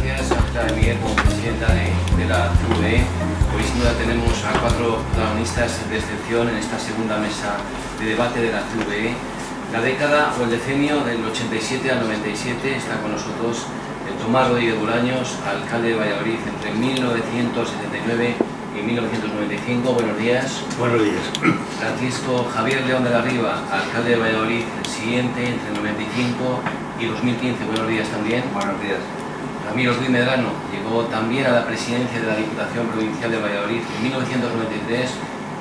gracias a de Miguel como presidenta de, la CVE. Hoy sin duda tenemos a cuatro protagonistas de excepción en esta segunda mesa de debate de la CVE. La década o el decenio del 87 al 97 está con nosotros el Tomás Rodríguez Bolaños, alcalde de Valladolid entre 1979 y 1995. Buenos días. Buenos días. Francisco Javier León de la Riva, alcalde de Valladolid, el siguiente entre 95 y 2015. Buenos días también. Buenos días. Ramiro Ruiz Medrano llegó también a la presidencia de la Diputación Provincial de Valladolid en 1993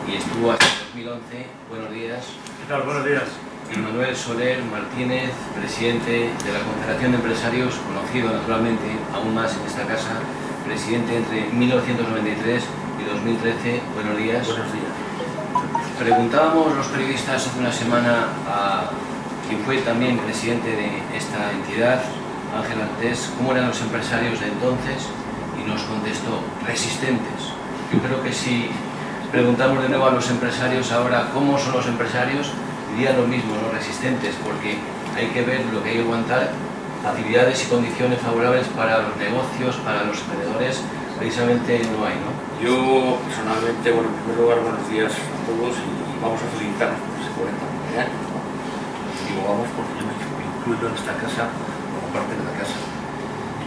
y estuvo hasta 2011. Buenos días. ¿Qué tal? Buenos días. Y Manuel Soler Martínez, presidente de la Confederación de Empresarios, conocido naturalmente aún más en esta casa, presidente entre 1993 y 2013. Buenos días. Buenos días. Preguntábamos los periodistas hace una semana a quien fue también presidente de esta entidad, Ángel Antés, cómo eran los empresarios de entonces y nos contestó, resistentes. Yo creo que si preguntamos de nuevo a los empresarios ahora cómo son los empresarios, dirían lo mismo, ¿no? resistentes, porque hay que ver lo que hay que aguantar, facilidades y condiciones favorables para los negocios, para los emprendedores, precisamente no hay, ¿no? Yo personalmente, bueno, en primer lugar, buenos días a todos y vamos a felicitarnos por ese 40 años. Digo vamos porque yo me incluyo en esta casa parte de la casa.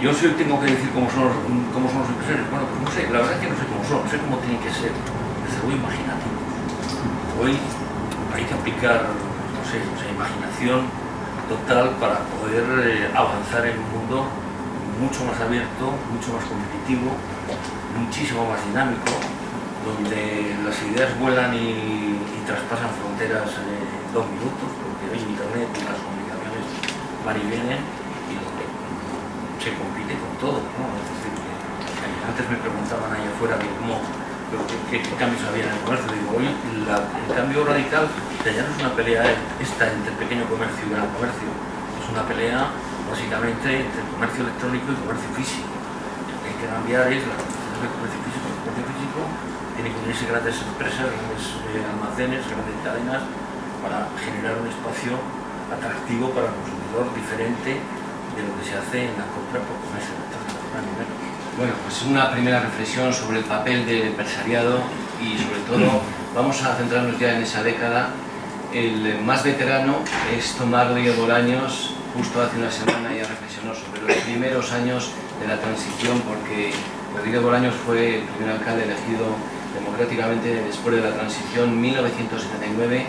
Yo sí tengo que decir cómo son, los, cómo son los empresarios. Bueno, pues no sé, la verdad es que no sé cómo son, no sé cómo tienen que ser. Desde luego imaginativos. Hoy hay que aplicar, no sé, imaginación total para poder eh, avanzar en un mundo mucho más abierto, mucho más competitivo, muchísimo más dinámico, donde las ideas vuelan y, traspasan fronteras en dos minutos, porque hoy Internet y las comunicaciones van y vienen, se compite con todo, ¿no? Es decir, antes me preguntaban ahí afuera cómo, qué, cambios había en el comercio. Digo, hoy el cambio radical ya no es una pelea esta entre el pequeño comercio y el gran comercio, es una pelea básicamente entre el comercio electrónico y el comercio físico. Lo que hay que cambiar es la concepción del comercio físico. El comercio físico tiene que unirse grandes empresas, grandes eh, almacenes, grandes cadenas para generar un espacio atractivo para el consumidor diferente de lo que se hace en la compra por comercio Bueno, pues una primera reflexión sobre el papel del empresariado y sobre todo vamos a centrarnos ya en esa década. El más veterano es Tomás Rodríguez Bolaños, justo hace una semana ya reflexionó sobre los primeros años de la transición porque Rodríguez Bolaños fue el primer alcalde elegido democráticamente después de la transición 1979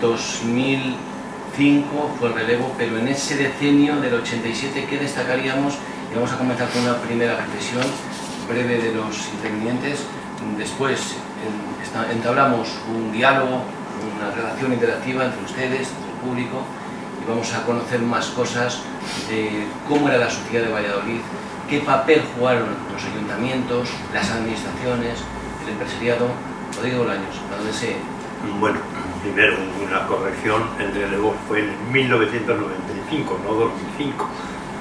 2000 fue el relevo, pero en ese decenio del 87, ¿qué destacaríamos? Y vamos a comenzar con una primera reflexión breve de los intervinientes. Después entablamos un diálogo, una relación interactiva entre ustedes, entre el público, y vamos a conocer más cosas de cómo era la sociedad de Valladolid, qué papel jugaron los ayuntamientos, las administraciones, el empresariado. Rodrigo Bolaños, a donde se... Bueno, primero una corrección, el relevo fue en 1995, no 2005.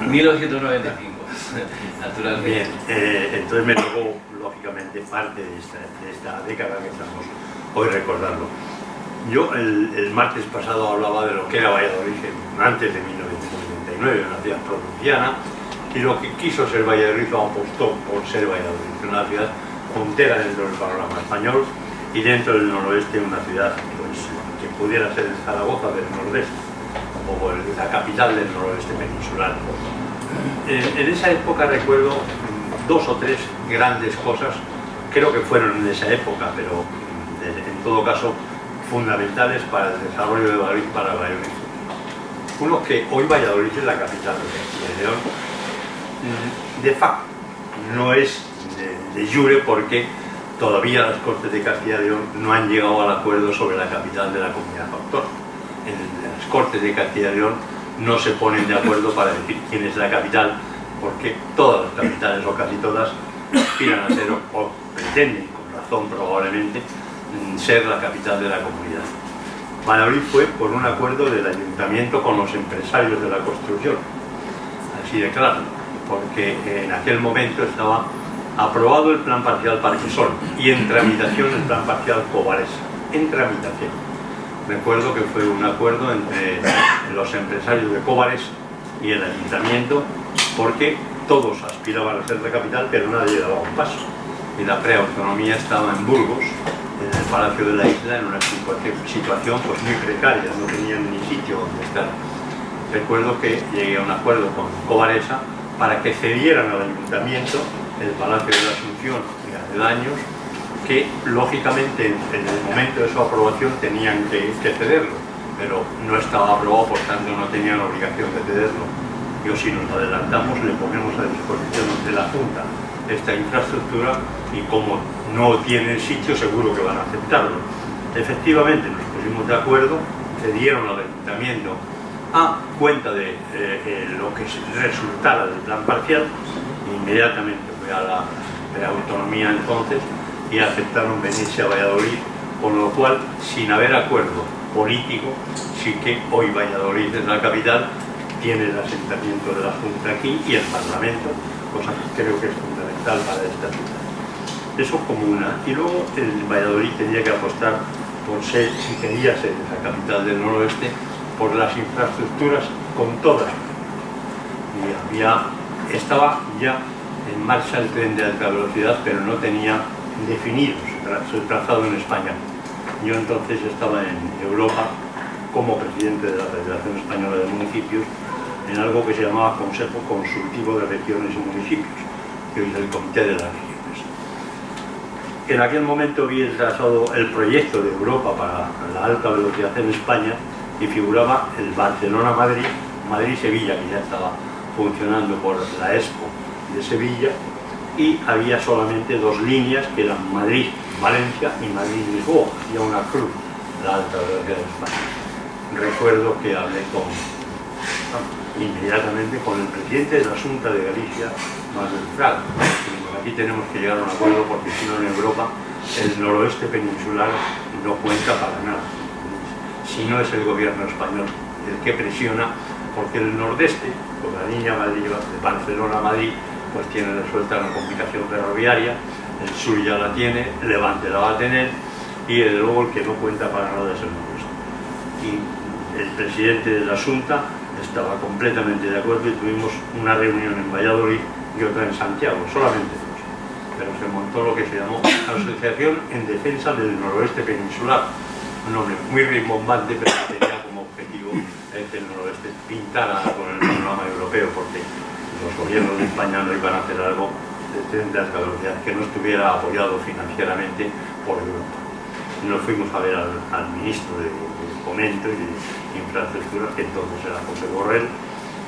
1995, naturalmente. Bien, eh, entonces me tocó, lógicamente, parte de esta, década que estamos hoy recordando. Yo el, martes pasado hablaba de lo que era Valladolid antes de 1999, una ciudad provinciana, y lo que quiso ser Valladolid apostó por ser Valladolid, una ciudad puntera dentro del panorama español y dentro del noroeste una ciudad que pudiera ser Zaragoza del nordeste o la capital del noroeste peninsular. En, esa época recuerdo dos o tres grandes cosas, creo que fueron en esa época, pero en todo caso fundamentales para el desarrollo de Valladolid para Valladolid. Uno que hoy Valladolid es la capital de León, de facto, no es de, de jure porque todavía las Cortes de Castilla y León no han llegado al acuerdo sobre la capital de la comunidad autónoma. En las Cortes de Castilla y León no se ponen de acuerdo para decir quién es la capital, porque todas las capitales o casi todas aspiran a ser o pretenden, con razón probablemente, mm, ser la capital de la comunidad. Valladolid fue por un acuerdo del ayuntamiento con los empresarios de la construcción, así de claro, porque en aquel momento estaba aprobado el plan parcial Parquesol y en tramitación el plan parcial Cobares, en tramitación. Recuerdo que fue un acuerdo entre los empresarios de Cobares y el ayuntamiento porque todos aspiraban a ser la capital, pero nadie daba un paso. Y la preautonomía estaba en Burgos, en el Palacio de la Isla, en una situación pues, muy precaria, no tenían ni sitio donde estar. Recuerdo que llegué a un acuerdo con Covaresa para que cedieran al ayuntamiento el Palacio de la Asunción y daños que lógicamente en el momento de su aprobación tenían que, cederlo, pero no estaba aprobado, por tanto no tenían obligación de cederlo. Yo si nos adelantamos le ponemos a disposición de la Junta esta infraestructura y como no tienen sitio seguro que van a aceptarlo. Efectivamente nos pusimos de acuerdo, cedieron al ayuntamiento a cuenta de eh, eh, lo que resultara del plan parcial, inmediatamente a la autonomía entonces y aceptaron venirse a Valladolid, con lo cual, sin haber acuerdo político, sí que hoy Valladolid es la capital, tiene el asentamiento de la Junta aquí y el Parlamento, cosa que creo que es fundamental para esta ciudad. Eso como una. Y luego el Valladolid tenía que apostar por ser, si quería ser esa capital del noroeste, por las infraestructuras con todas. Y había, estaba ya marcha el tren de alta velocidad, pero no tenía definido su trazado en España. Yo entonces estaba en Europa como presidente de la Federación Española de Municipios en algo que se llamaba Consejo Consultivo de Regiones y Municipios, que es el Comité de las Regiones. En aquel momento vi el trazado, el proyecto de Europa para la alta velocidad en España y figuraba el Barcelona-Madrid, Madrid-Sevilla, que ya estaba funcionando por la Expo de Sevilla, y había solamente dos líneas que eran Madrid-Valencia y Madrid-Lisboa, había una cruz, la alta velocidad de España. Recuerdo que hablé con, inmediatamente con el presidente de la Junta de Galicia, Manuel Fraga. Aquí tenemos que llegar a un acuerdo porque si no en Europa el noroeste peninsular no cuenta para nada. Si no es el gobierno español el que presiona, porque el nordeste, con la línea Madrid, Barcelona-Madrid, pues tiene resuelta la comunicación ferroviaria, el sur ya la tiene, Levante la va a tener y desde luego el que no cuenta para nada es el noroeste. Y el presidente de la Junta estaba completamente de acuerdo y tuvimos una reunión en Valladolid y otra en Santiago, solamente dos. Pero se montó lo que se llamó Asociación en Defensa del Noroeste Peninsular, un nombre muy rimbombante, pero que tenía como objetivo que el noroeste pintara con el panorama europeo, porque los gobiernos de España no iban a hacer algo de alta velocidad que no estuviera apoyado financieramente por Europa. Nos fuimos a ver al, ministro de, Fomento y de Infraestructuras, que entonces era José Borrell,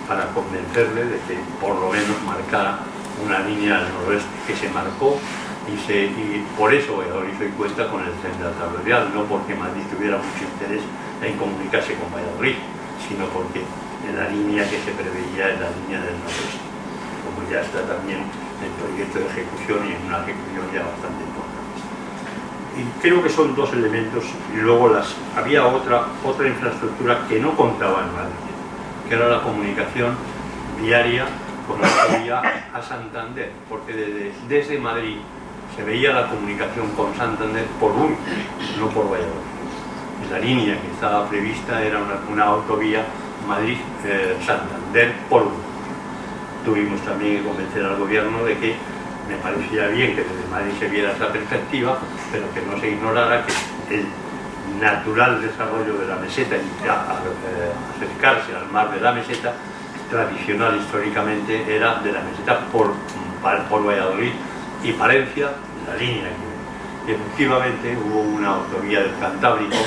para convencerle de que por lo menos marcara una línea al noroeste que se marcó y, se, y por eso Valladolid hoy cuenta con el tren de no porque Madrid tuviera mucho interés en comunicarse con Valladolid, sino porque en la línea que se preveía en la línea del noroeste, como ya está también en proyecto de ejecución y en una ejecución ya bastante importante. Y creo que son dos elementos, y luego las, había otra, otra infraestructura que no contaba en Madrid, que era la comunicación diaria con la vía a Santander, porque desde, desde Madrid se veía la comunicación con Santander por Burgos, no por Valladolid. La línea que estaba prevista era una, una autovía Madrid-Santander por Tuvimos también que convencer al gobierno de que me parecía bien que desde Madrid se viera esa perspectiva, pero que no se ignorara que el natural desarrollo de la meseta y eh, acercarse al mar de la meseta, tradicional históricamente era de la meseta por, por Valladolid y Palencia, la línea que efectivamente hubo una autovía del Cantábrico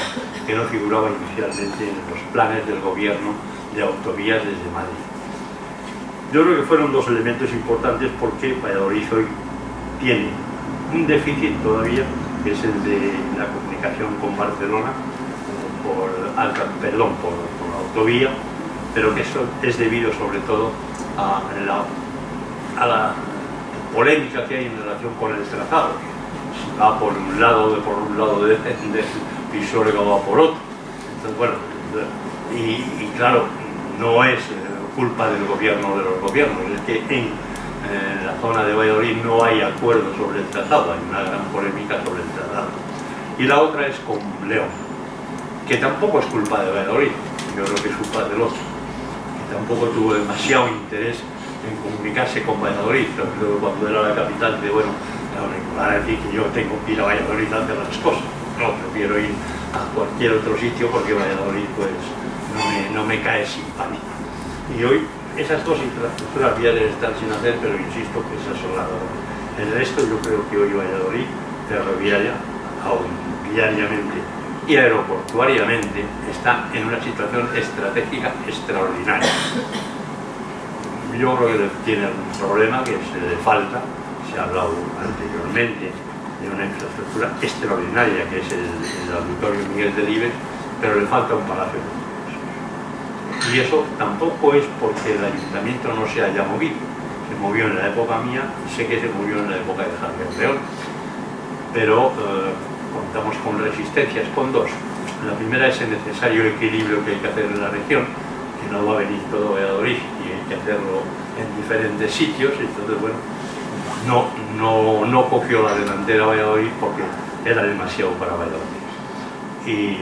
que no figuraba inicialmente en los planes del gobierno de autovías desde Madrid. Yo creo que fueron dos elementos importantes porque Valladolid hoy tiene un déficit todavía, que es el de la comunicación con Barcelona, por, perdón, por, la autovía, pero que eso es debido sobre todo a la, a la polémica que hay en relación con el trazado. Va por un lado, de, por un lado de, de, o va por otro. Entonces, bueno, y claro, no es eh, culpa del gobierno de los gobiernos, es que en eh, la zona de Valladolid no hay acuerdo sobre el trazado, hay una gran polémica sobre el trazado. Y la otra es con León, que tampoco es culpa de Valladolid, yo creo que es culpa del otro, que tampoco tuvo demasiado interés en comunicarse con Valladolid, cuando era la capital de, bueno, van a decir que yo tengo que ir a Valladolid a hacer las cosas, no, prefiero ir a cualquier otro sitio porque Valladolid pues no me, no me cae simpático. Y hoy esas dos infraestructuras viales están sin hacer, pero insisto que esas son las El resto yo creo que hoy Valladolid, ferroviaria, aún viariamente y aeroportuariamente, está en una situación estratégica extraordinaria. Yo creo que tiene un problema que se le falta, se ha hablado anteriormente de una infraestructura extraordinaria que es el, auditorio Miguel de Libes, pero le falta un palacio y eso tampoco es porque el ayuntamiento no se haya movido. Se movió en la época mía, sé que se movió en la época de Javier León, pero eh, contamos con resistencias, con dos. La primera es el necesario equilibrio que hay que hacer en la región, que no va a venir todo Valladolid y hay que hacerlo en diferentes sitios, entonces bueno, no, no, no cogió la delantera Valladolid porque era demasiado para Valladolid. Y,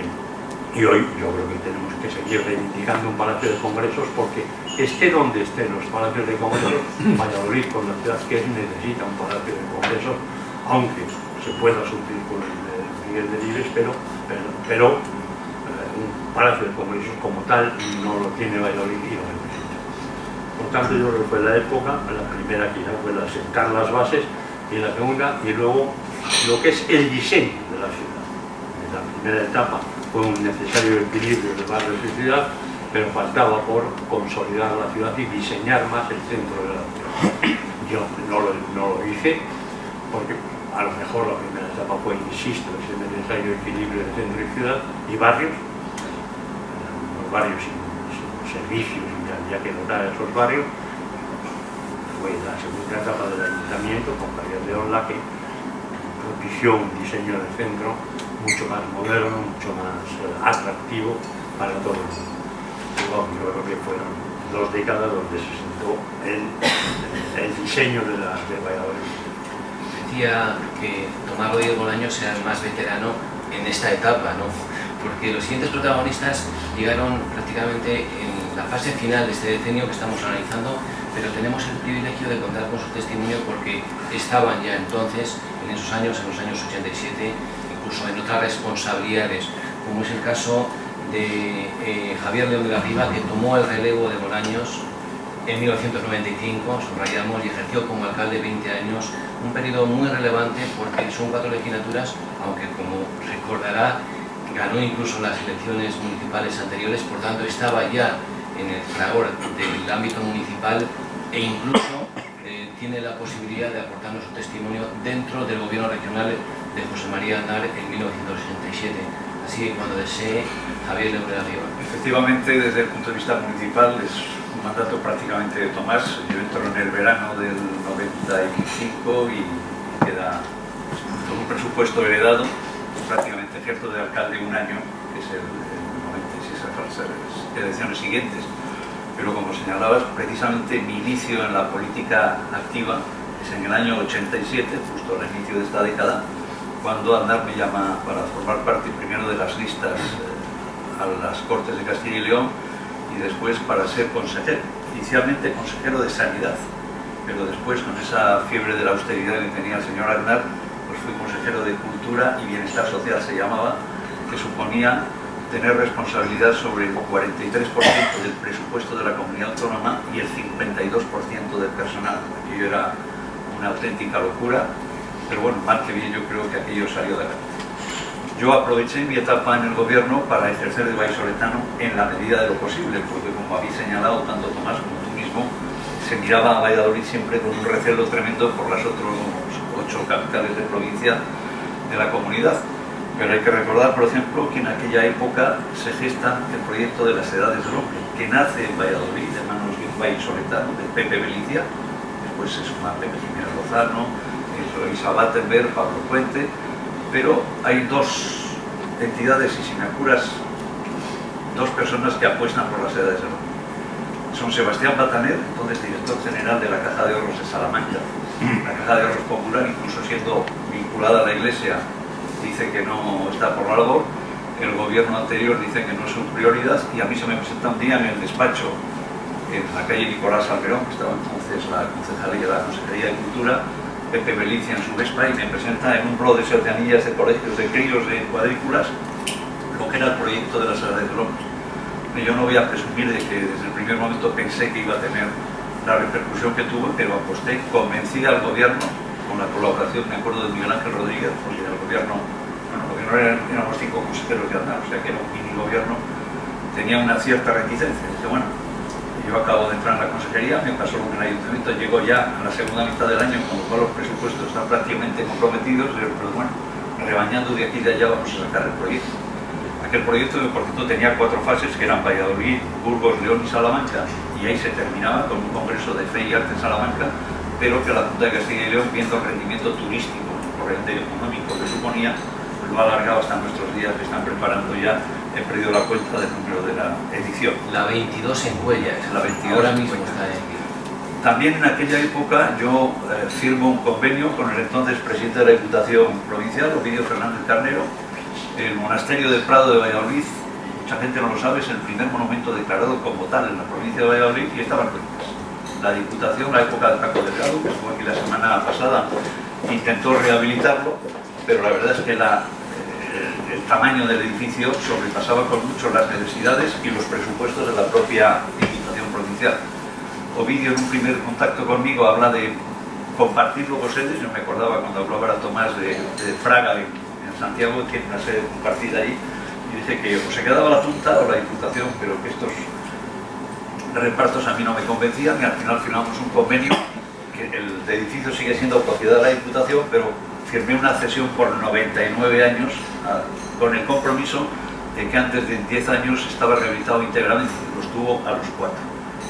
y hoy yo creo que tenemos que seguir reivindicando un palacio de congresos porque esté donde estén los palacios de congresos, Valladolid con la ciudad que es necesita un palacio de congresos, aunque se pueda suplir con el de Miguel de Libres, pero, pero, eh, un palacio de congresos como tal no lo tiene Valladolid y necesita. Por tanto, yo creo que fue la época, la primera quizá fue la sentar las bases y la segunda, y luego lo que es el diseño de la ciudad. En la primera etapa fue un necesario equilibrio de barrios y ciudad, pero faltaba por consolidar la ciudad y diseñar más el centro de la ciudad. Yo no lo, no lo hice, porque a lo mejor la primera etapa fue, insisto, ese necesario equilibrio de centro y ciudad y barrios, los barrios sin, sin servicios, ya, que notar esos barrios, fue la segunda etapa del ayuntamiento con Javier León la que propició un diseño del centro mucho más moderno, mucho más eh, atractivo para todo el mundo. yo creo que fueron dos décadas donde se sentó el, el diseño de, la, de Valladolid. Decía que Tomás Rodríguez Bolaño sea el más veterano en esta etapa, ¿no? porque los siguientes protagonistas llegaron prácticamente en la fase final de este decenio que estamos analizando, pero tenemos el privilegio de contar con su testimonio porque estaban ya entonces, en esos años, en los años 87, en otras responsabilidades, como es el caso de eh, Javier León de la Riva, que tomó el relevo de Bolaños en 1995, subrayamos, y ejerció como alcalde 20 años, un periodo muy relevante porque son cuatro legislaturas, aunque como recordará, ganó incluso las elecciones municipales anteriores, por tanto estaba ya en el fragor del ámbito municipal e incluso eh, tiene la posibilidad de aportarnos su testimonio dentro del gobierno regional de José María Andar en 1967. Así que cuando desee, Javier le arriba. Efectivamente, desde el punto de vista municipal, es un mandato prácticamente de Tomás. Yo entro en el verano del 95 y queda pues, todo un presupuesto heredado. Prácticamente ejerzo de alcalde un año, que es el, el 96 las elecciones siguientes. Pero como señalabas, precisamente mi inicio en la política activa es en el año 87, justo al inicio de esta década, cuando Andar me llama para formar parte primero de las listas eh, a las Cortes de Castilla y León y después para ser consejero, inicialmente consejero de Sanidad, pero después con esa fiebre de la austeridad que tenía el señor Aznar, pues fui consejero de Cultura y Bienestar Social se llamaba, que suponía tener responsabilidad sobre el 43% del presupuesto de la comunidad autónoma y el 52% del personal. Aquello era una auténtica locura pero bueno, mal que bien yo creo que aquello salió de la Yo aproveché mi etapa en el gobierno para ejercer de vallisoletano en la medida de lo posible, porque como habéis señalado tanto Tomás como tú mismo, se miraba a Valladolid siempre con un recelo tremendo por las otras ocho capitales de provincia de la comunidad. Pero hay que recordar, por ejemplo, que en aquella época se gesta el proyecto de las edades del hombre, que nace en Valladolid de manos de un vallisoletano, de Pepe Belicia, después se suma Pepe Jiménez Lozano, Isa Battenberg, Pablo Puente, pero hay dos entidades, y si me apuras, dos personas que apuestan por las edades del hombre. Son Sebastián Bataner, entonces director general de la Caja de Ahorros de Salamanca, la Caja de Ahorros Popular, incluso siendo vinculada a la Iglesia, dice que no está por algo, el gobierno anterior dice que no es su prioridad y a mí se me presenta un día en el despacho en la calle Nicolás Alberón, que estaba entonces la concejalía de la Consejería de Cultura, Pepe Belicia en su Vespa y me presenta en un blog de sertanillas de colegios de críos de cuadrículas lo que era el proyecto de la Sala de Drones. Yo no voy a presumir de que desde el primer momento pensé que iba a tener la repercusión que tuvo, pero aposté, convencí al gobierno con la colaboración, me acuerdo de Miguel Ángel Rodríguez, porque el gobierno, bueno, el gobierno eran, éramos cinco consejeros de andar, o sea que era un mini gobierno, tenía una cierta reticencia. Dice, bueno, yo acabo de entrar en la consejería, me pasó lo en el ayuntamiento, llego ya a la segunda mitad del año, cuando todos los presupuestos están prácticamente comprometidos, pero bueno, rebañando de aquí y de allá vamos a sacar el proyecto. Aquel proyecto, por cierto, tenía cuatro fases, que eran Valladolid, Burgos, León y Salamanca, y ahí se terminaba con un congreso de fe y arte en Salamanca, pero que la Junta de Castilla y León, viendo el rendimiento turístico, corriente económico que suponía, pues lo ha alargado hasta nuestros días, que están preparando ya, he perdido la cuenta del número de la edición. La 22 en Cuellas, La 22 ahora mismo está en. También en aquella época yo eh, firmo un convenio con el entonces presidente de la Diputación Provincial, Ovidio Fernández Carnero, el monasterio del Prado de Valladolid, mucha gente no lo sabe, es el primer monumento declarado como tal en la provincia de Valladolid y estaba. La Diputación, la época de Paco Delgado, que estuvo aquí la semana pasada, intentó rehabilitarlo, pero la verdad es que eh, el tamaño del edificio sobrepasaba con mucho las necesidades y los presupuestos de la propia Diputación Provincial. Ovidio en un primer contacto conmigo habla de compartir luego sedes, yo me acordaba cuando hablaba Tomás de, Fraga en, Santiago, que tiene una sede compartida allí, y dice que o se quedaba la Junta o la Diputación, pero que estos repartos a mí no me convencían y al final firmamos un convenio que el edificio sigue siendo propiedad de la Diputación, pero firmé una cesión por 99 años a- con el compromiso de que antes de 10 años estaba rehabilitado íntegramente, lo estuvo a los 4.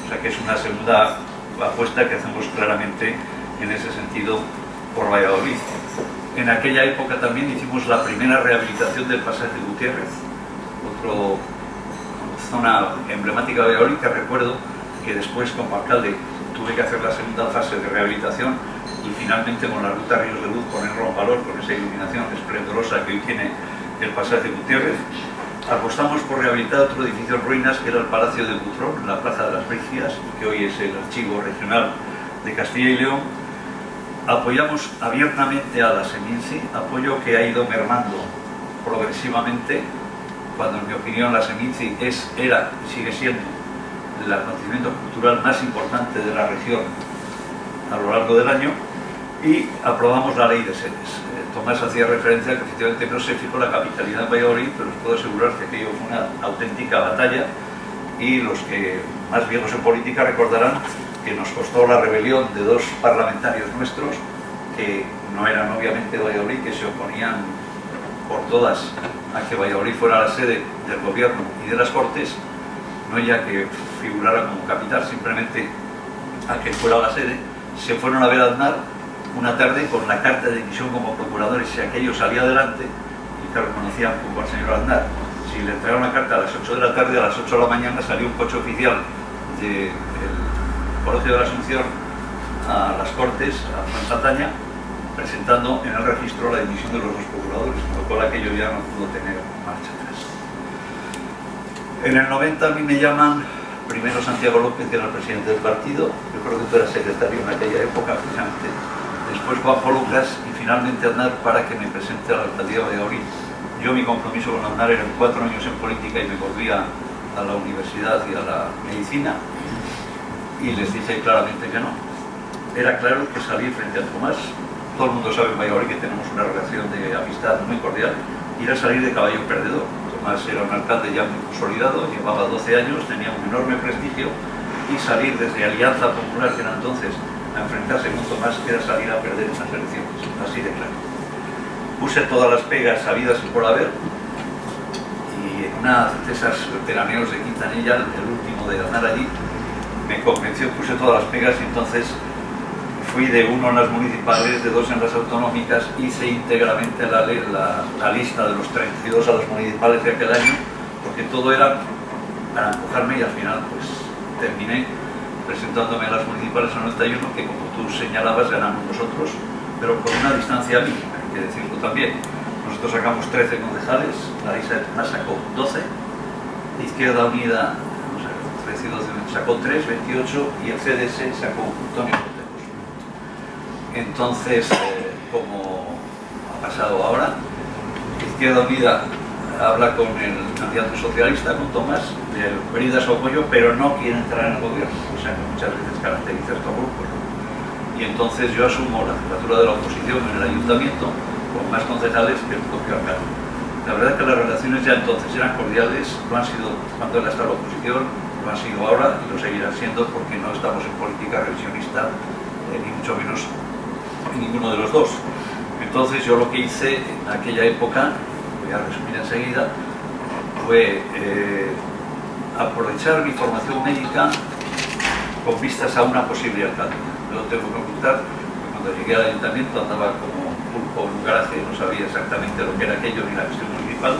O sea que es una segunda apuesta que hacemos claramente en ese sentido por Valladolid. En aquella época también hicimos la primera rehabilitación del pasaje Gutiérrez, otro zona emblemática de Valladolid que recuerdo que después como alcalde tuve que hacer la segunda fase de rehabilitación y finalmente con la ruta Ríos de Luz ponerlo en valor con esa iluminación esplendorosa que hoy tiene el pasaje Gutiérrez. Apostamos por rehabilitar otro edificio en ruinas que era el Palacio de Butrón, la Plaza de las Brigias, que hoy es el Archivo Regional de Castilla y León. Apoyamos abiertamente a la Seminci, apoyo que ha ido mermando progresivamente, cuando en mi opinión la Seminci es, era y sigue siendo el acontecimiento cultural más importante de la región a lo largo del año y aprobamos la ley de sedes. Eh, Tomás hacía referencia a que efectivamente no se fijó la capitalidad en Valladolid, pero os puedo asegurar que aquello fue una auténtica batalla y los que más viejos en política recordarán que nos costó la rebelión de dos parlamentarios nuestros que no eran obviamente Valladolid, que se oponían por todas a que Valladolid fuera la sede del gobierno y de las Cortes, no ya que figurara como capital, simplemente a que fuera la sede, se fueron a ver a Aznar una tarde con la carta de dimisión como procuradores, si aquello salía adelante, y claro, conocían poco al señor Aznar, si le entregaron la carta a las 8 de la tarde, a las 8 de la mañana salió un coche oficial del Colegio de la Asunción a las Cortes, a Sataña, presentando en el registro la dimisión de los dos procuradores, con lo cual aquello ya no pudo tener marcha atrás. En el 90 a mí me llaman primero Santiago López, que era el presidente del partido, yo creo que tú eras secretario en aquella época, precisamente. Después Juanjo Lucas y finalmente Aznar para que me presente a la alcaldía de Valladolid. Yo mi compromiso con Aznar eran cuatro años en política y me volvía a la universidad y a la medicina y les dije claramente que no. Era claro que salí frente a Tomás, todo el mundo sabe en Valladolid que tenemos una relación de amistad muy cordial, y era salir de caballo perdedor. Tomás era un alcalde ya muy consolidado, llevaba 12 años, tenía un enorme prestigio, y salir desde Alianza Popular, que era entonces, a enfrentarse con Tomás, era salir a perder unas elecciones, así de claro. Puse todas las pegas sabidas por haber, y en una de esas veraneos de Quintanilla, el último de andar allí, me convenció, puse todas las pegas y entonces fui de uno en las municipales, de dos en las autonómicas, hice íntegramente la, la- lista de los 32 a los municipales de aquel año, porque todo era para empujarme y al final pues terminé presentándome a las municipales en 91, que como tú señalabas ganamos nosotros, pero con una distancia mínima, hay que decirlo también. Nosotros sacamos 13 concejales, la lista de Tomás sacó 12, Izquierda Unida, no sé, 13 y 12, sacó 3, 28 y el CDS sacó Podemos. Entonces, eh, como ha pasado ahora, Izquierda Unida habla con el candidato socialista, con Tomás, de pedir su apoyo, pero no quiere entrar en el gobierno, o sea que muchas veces caracteriza estos grupos. Y entonces yo asumo la jefatura de la oposición en el ayuntamiento con más concejales que el propio alcalde. La verdad es que las relaciones ya entonces eran cordiales, lo han sido cuando está en la oposición, lo han sido ahora y lo seguirán siendo porque no estamos en política revisionista, eh, ni mucho menos en ninguno de los dos. Entonces yo lo que hice en aquella época voy a resumir enseguida, fue eh, aprovechar mi formación médica con vistas a una posible lo tengo que ocultar, cuando llegué al ayuntamiento andaba como pulpo en un garaje, no sabía exactamente lo que era aquello ni la gestión municipal,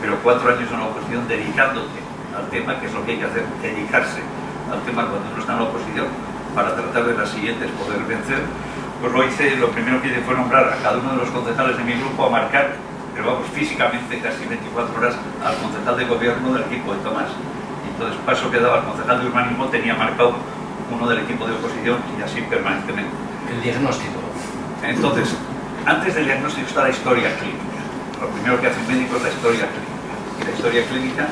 pero cuatro años en la oposición dedicándote al tema, que es lo que hay que hacer, dedicarse al tema cuando uno está en la oposición, para tratar de las siguientes poder vencer, pues lo hice, lo primero que hice fue nombrar a cada uno de los concejales de mi grupo a marcar pero vamos, físicamente casi 24 horas al concejal de gobierno del equipo de Tomás. Y entonces paso que daba al concejal de urbanismo tenía marcado uno del equipo de oposición y así permanentemente. El diagnóstico. Entonces, antes del diagnóstico está la historia clínica. Lo primero que hace un médico es la historia clínica. Y la historia clínica,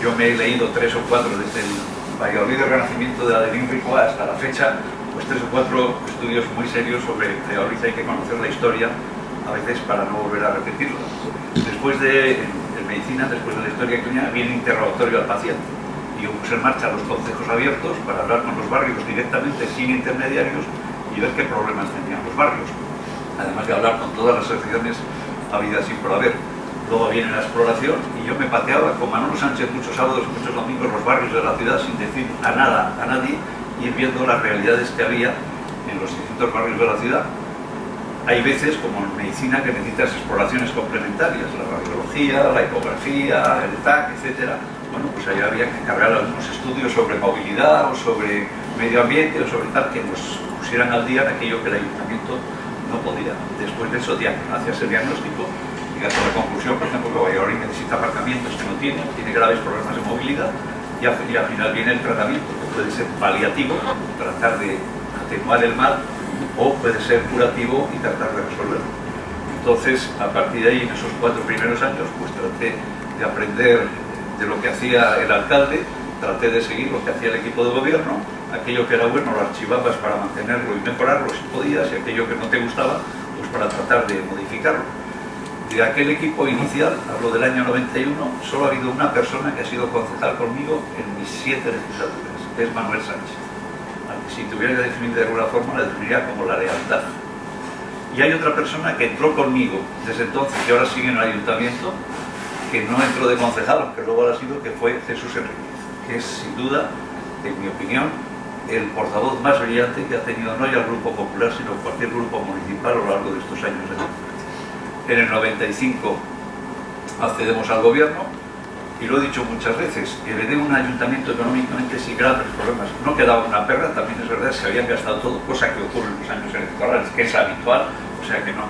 yo me he leído tres o cuatro desde el Valladolid del Renacimiento de la de Rico hasta la fecha, pues tres o cuatro estudios muy serios sobre Valladolid, hay que conocer la historia a veces para no volver a repetirlo. Después de, en medicina, después de la historia clínica, viene interrogatorio al paciente. Y yo puse en marcha los consejos abiertos para hablar con los barrios directamente, sin intermediarios, y ver qué problemas tenían los barrios. Además de hablar con todas las asociaciones habidas y por haber. Luego viene la exploración y yo me pateaba con Manolo Sánchez muchos sábados, muchos domingos los barrios de la ciudad sin decir a nada, a nadie, y viendo las realidades que había en los distintos barrios de la ciudad hay veces, como en medicina, que necesitas exploraciones complementarias, la radiología, la ecografía, el TAC, etc. Bueno, pues ahí había que encargar algunos estudios sobre movilidad o sobre medio ambiente o sobre tal, que nos pusieran al día en aquello que el ayuntamiento no podía. Después de eso, hacías el diagnóstico y a la conclusión, por ejemplo, que Valladolid necesita aparcamientos que no tiene, tiene graves problemas de movilidad y al final viene el tratamiento, puede ser paliativo, tratar de atenuar el mal o puede ser curativo y tratar de resolverlo. Entonces, a partir de ahí, en esos cuatro primeros años, pues traté de aprender de lo que hacía el alcalde, traté de seguir lo que hacía el equipo de gobierno, aquello que era bueno lo archivabas para mantenerlo y mejorarlo si podías, y aquello que no te gustaba, pues para tratar de modificarlo. De aquel equipo inicial, hablo del año 91, solo ha habido una persona que ha sido concejal conmigo en mis siete legislaturas, es Manuel Sánchez si tuviera que definir de alguna forma, la definiría como la lealtad. Y hay otra persona que entró conmigo desde entonces, que ahora sigue en el ayuntamiento, que no entró de concejal, aunque luego ha sido, que fue Jesús Enríquez, que es sin duda, en mi opinión, el portavoz más brillante que ha tenido no ya el Grupo Popular, sino cualquier grupo municipal a lo largo de estos años. En el 95 accedemos al gobierno, y lo he dicho muchas veces, heredé un ayuntamiento económicamente sin grandes problemas. No quedaba una perra, también es verdad, se habían gastado todo, cosa que ocurre en los años electorales, que es habitual, o sea que no.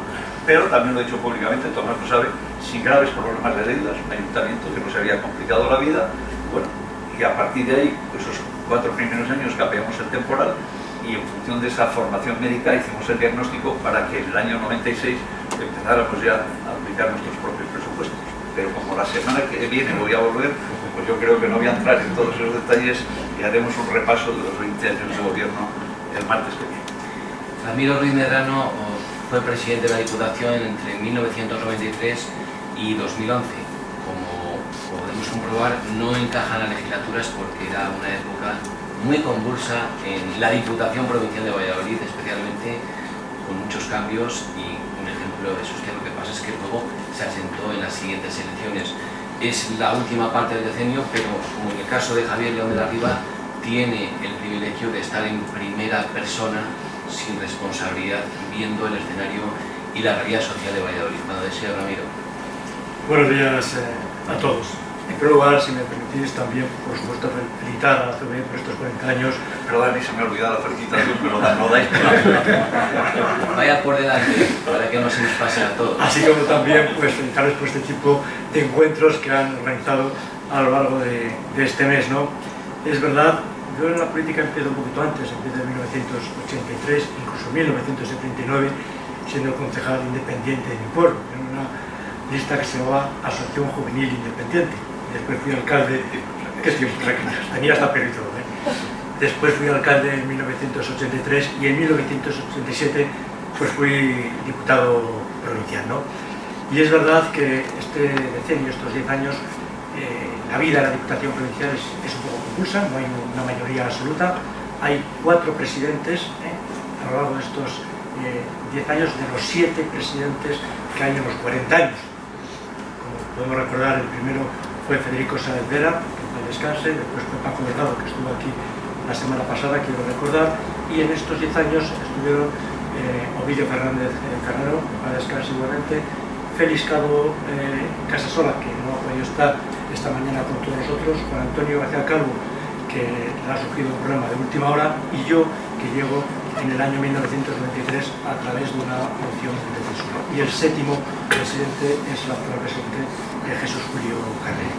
Pero también lo he dicho públicamente, Tomás lo sabe, sin graves problemas de deudas, un ayuntamiento que no se había complicado la vida, bueno, y a partir de ahí, esos cuatro primeros años cambiamos el temporal y en función de esa formación médica hicimos el diagnóstico para que en el año 96 empezáramos ya a aplicar nuestros propios pero como la semana que viene voy a volver, pues yo creo que no voy a entrar en todos esos detalles y haremos un repaso de los 20 años de gobierno el martes que viene. Ramiro Ruiz Medrano fue presidente de la Diputación entre 1993 y 2011. Como podemos comprobar, no encajan las legislaturas porque era una época muy convulsa en la Diputación Provincial de Valladolid, especialmente con muchos cambios y un ejemplo de eso es que lo que pasa es que luego se asentó en las siguientes elecciones. Es la última parte del decenio, pero como en el caso de Javier León de la Riva, tiene el privilegio de estar en primera persona, sin responsabilidad, viendo el escenario y la realidad social de Valladolid. Cuando desea, Ramiro. Buenos días eh, a todos. En primer lugar, si me permitís también, por supuesto, felicitar a la CB por estos 40 años. Perdón, a mí se me ha olvidado la felicitación, pero no dais Vaya por delante, para que no se nos pase a todos. Así como también pues, felicitarles por este tipo de encuentros que han organizado a lo largo de, de este mes. ¿no? Es verdad, yo en la política empiezo un poquito antes, empiezo en 1983, incluso en 1979, siendo concejal independiente de mi pueblo, en una lista que se llamaba Asociación Juvenil Independiente. Después fui alcalde, qué tiempo, tenía hasta pelo ¿eh? Después fui alcalde en 1983 y en 1987 pues fui diputado provincial. ¿no? Y es verdad que este decenio, estos 10 años, eh, la vida de la Diputación Provincial es, un poco confusa, no hay una mayoría absoluta. Hay cuatro presidentes ¿eh? a lo largo de estos 10 años de los 7 presidentes que hay en los 40 años. Como podemos recordar, el primero fue Federico Sáenz Vera, que descanse, después fue Paco Delgado, que estuvo aquí la semana pasada, quiero recordar, y en estos 10 años estuvieron eh, Ovidio Fernández eh, Carrero, que descanse igualmente, Félix Cabo eh, Casasola, que no ha podido estar esta mañana con todos nosotros, Juan Antonio García Calvo, que le ha surgido un problema de última hora, y yo, que llego en el año 1993 a través de una moción de censura. Y el séptimo presidente es el actual presidente de Jesús Julio Carrera.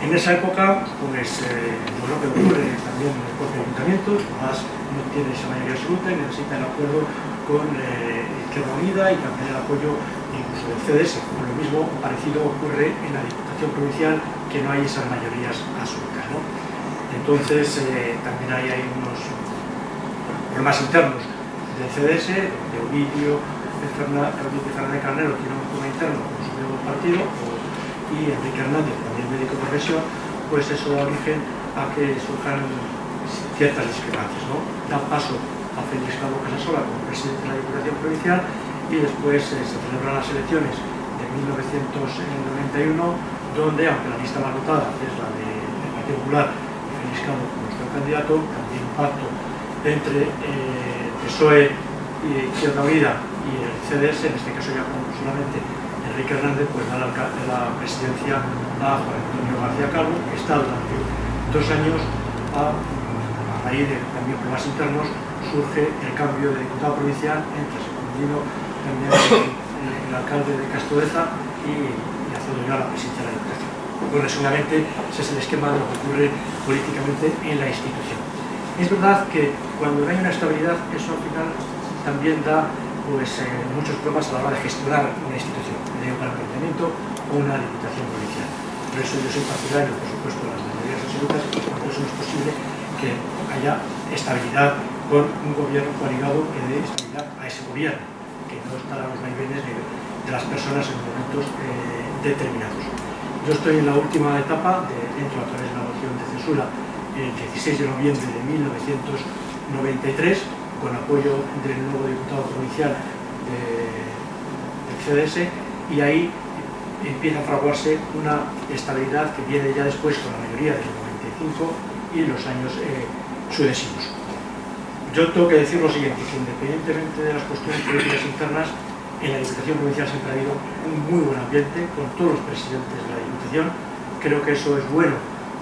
En esa época, pues, eh, lo que ocurre también en el propio ayuntamiento, más no tiene esa mayoría absoluta y necesita el acuerdo con eh, Izquierda Unida y también el apoyo incluso del CDS. Lo mismo parecido ocurre en la Diputación Provincial, que no hay esas mayorías absolutas. ¿no? Entonces, eh, también hay unos problemas internos del CDS, de Ovidio, de Fernández Carnero tiene un problema interno con su nuevo partido, y Enrique Hernández, también médico de profesión, pues eso da origen a que surjan ciertas discrepancias. ¿no? Da paso a Félix Cabo Casasola como presidente de la Diputación Provincial y después eh, se celebran las elecciones de 1991, donde, aunque la lista más votada es la de, Partido Popular y Félix Cabo como nuestro candidato, también un pacto entre eh, PSOE y Izquierda Unida y el CDS, en este caso ya solamente Enrique Hernández, pues da la, presidencia a Juan Antonio García Calvo, que está durante dos años a, raíz de también problemas internos surge el cambio de diputado provincial entre Secundino, también el, alcalde de Castodeza y, y a la presidencia de la Diputación. Bueno, seguramente ese es el esquema de lo que ocurre políticamente en la institución. Es verdad que cuando no hay una estabilidad, eso al final también da pues, eh, muchos problemas a la hora de gestionar una institución, para el ayuntamiento o una diputación provincial. Por eso yo soy partidario, por supuesto, de las mayorías absolutas y por eso es posible que haya estabilidad con un gobierno coaligado que dé estabilidad a ese gobierno, que no estará a los vaivenes de, de, las personas en momentos eh, determinados. Yo estoy en la última etapa, de, dentro a través de la moción de censura, el 16 de noviembre de 1993, con apoyo del nuevo diputado provincial del CDS, y ahí empieza a fraguarse una estabilidad que viene ya después con la mayoría del 95 y los años eh, sucesivos. Yo tengo que decir lo siguiente, que independientemente de las cuestiones políticas internas, en la Diputación Provincial siempre ha habido un muy buen ambiente con todos los presidentes de la Diputación. Creo que eso es bueno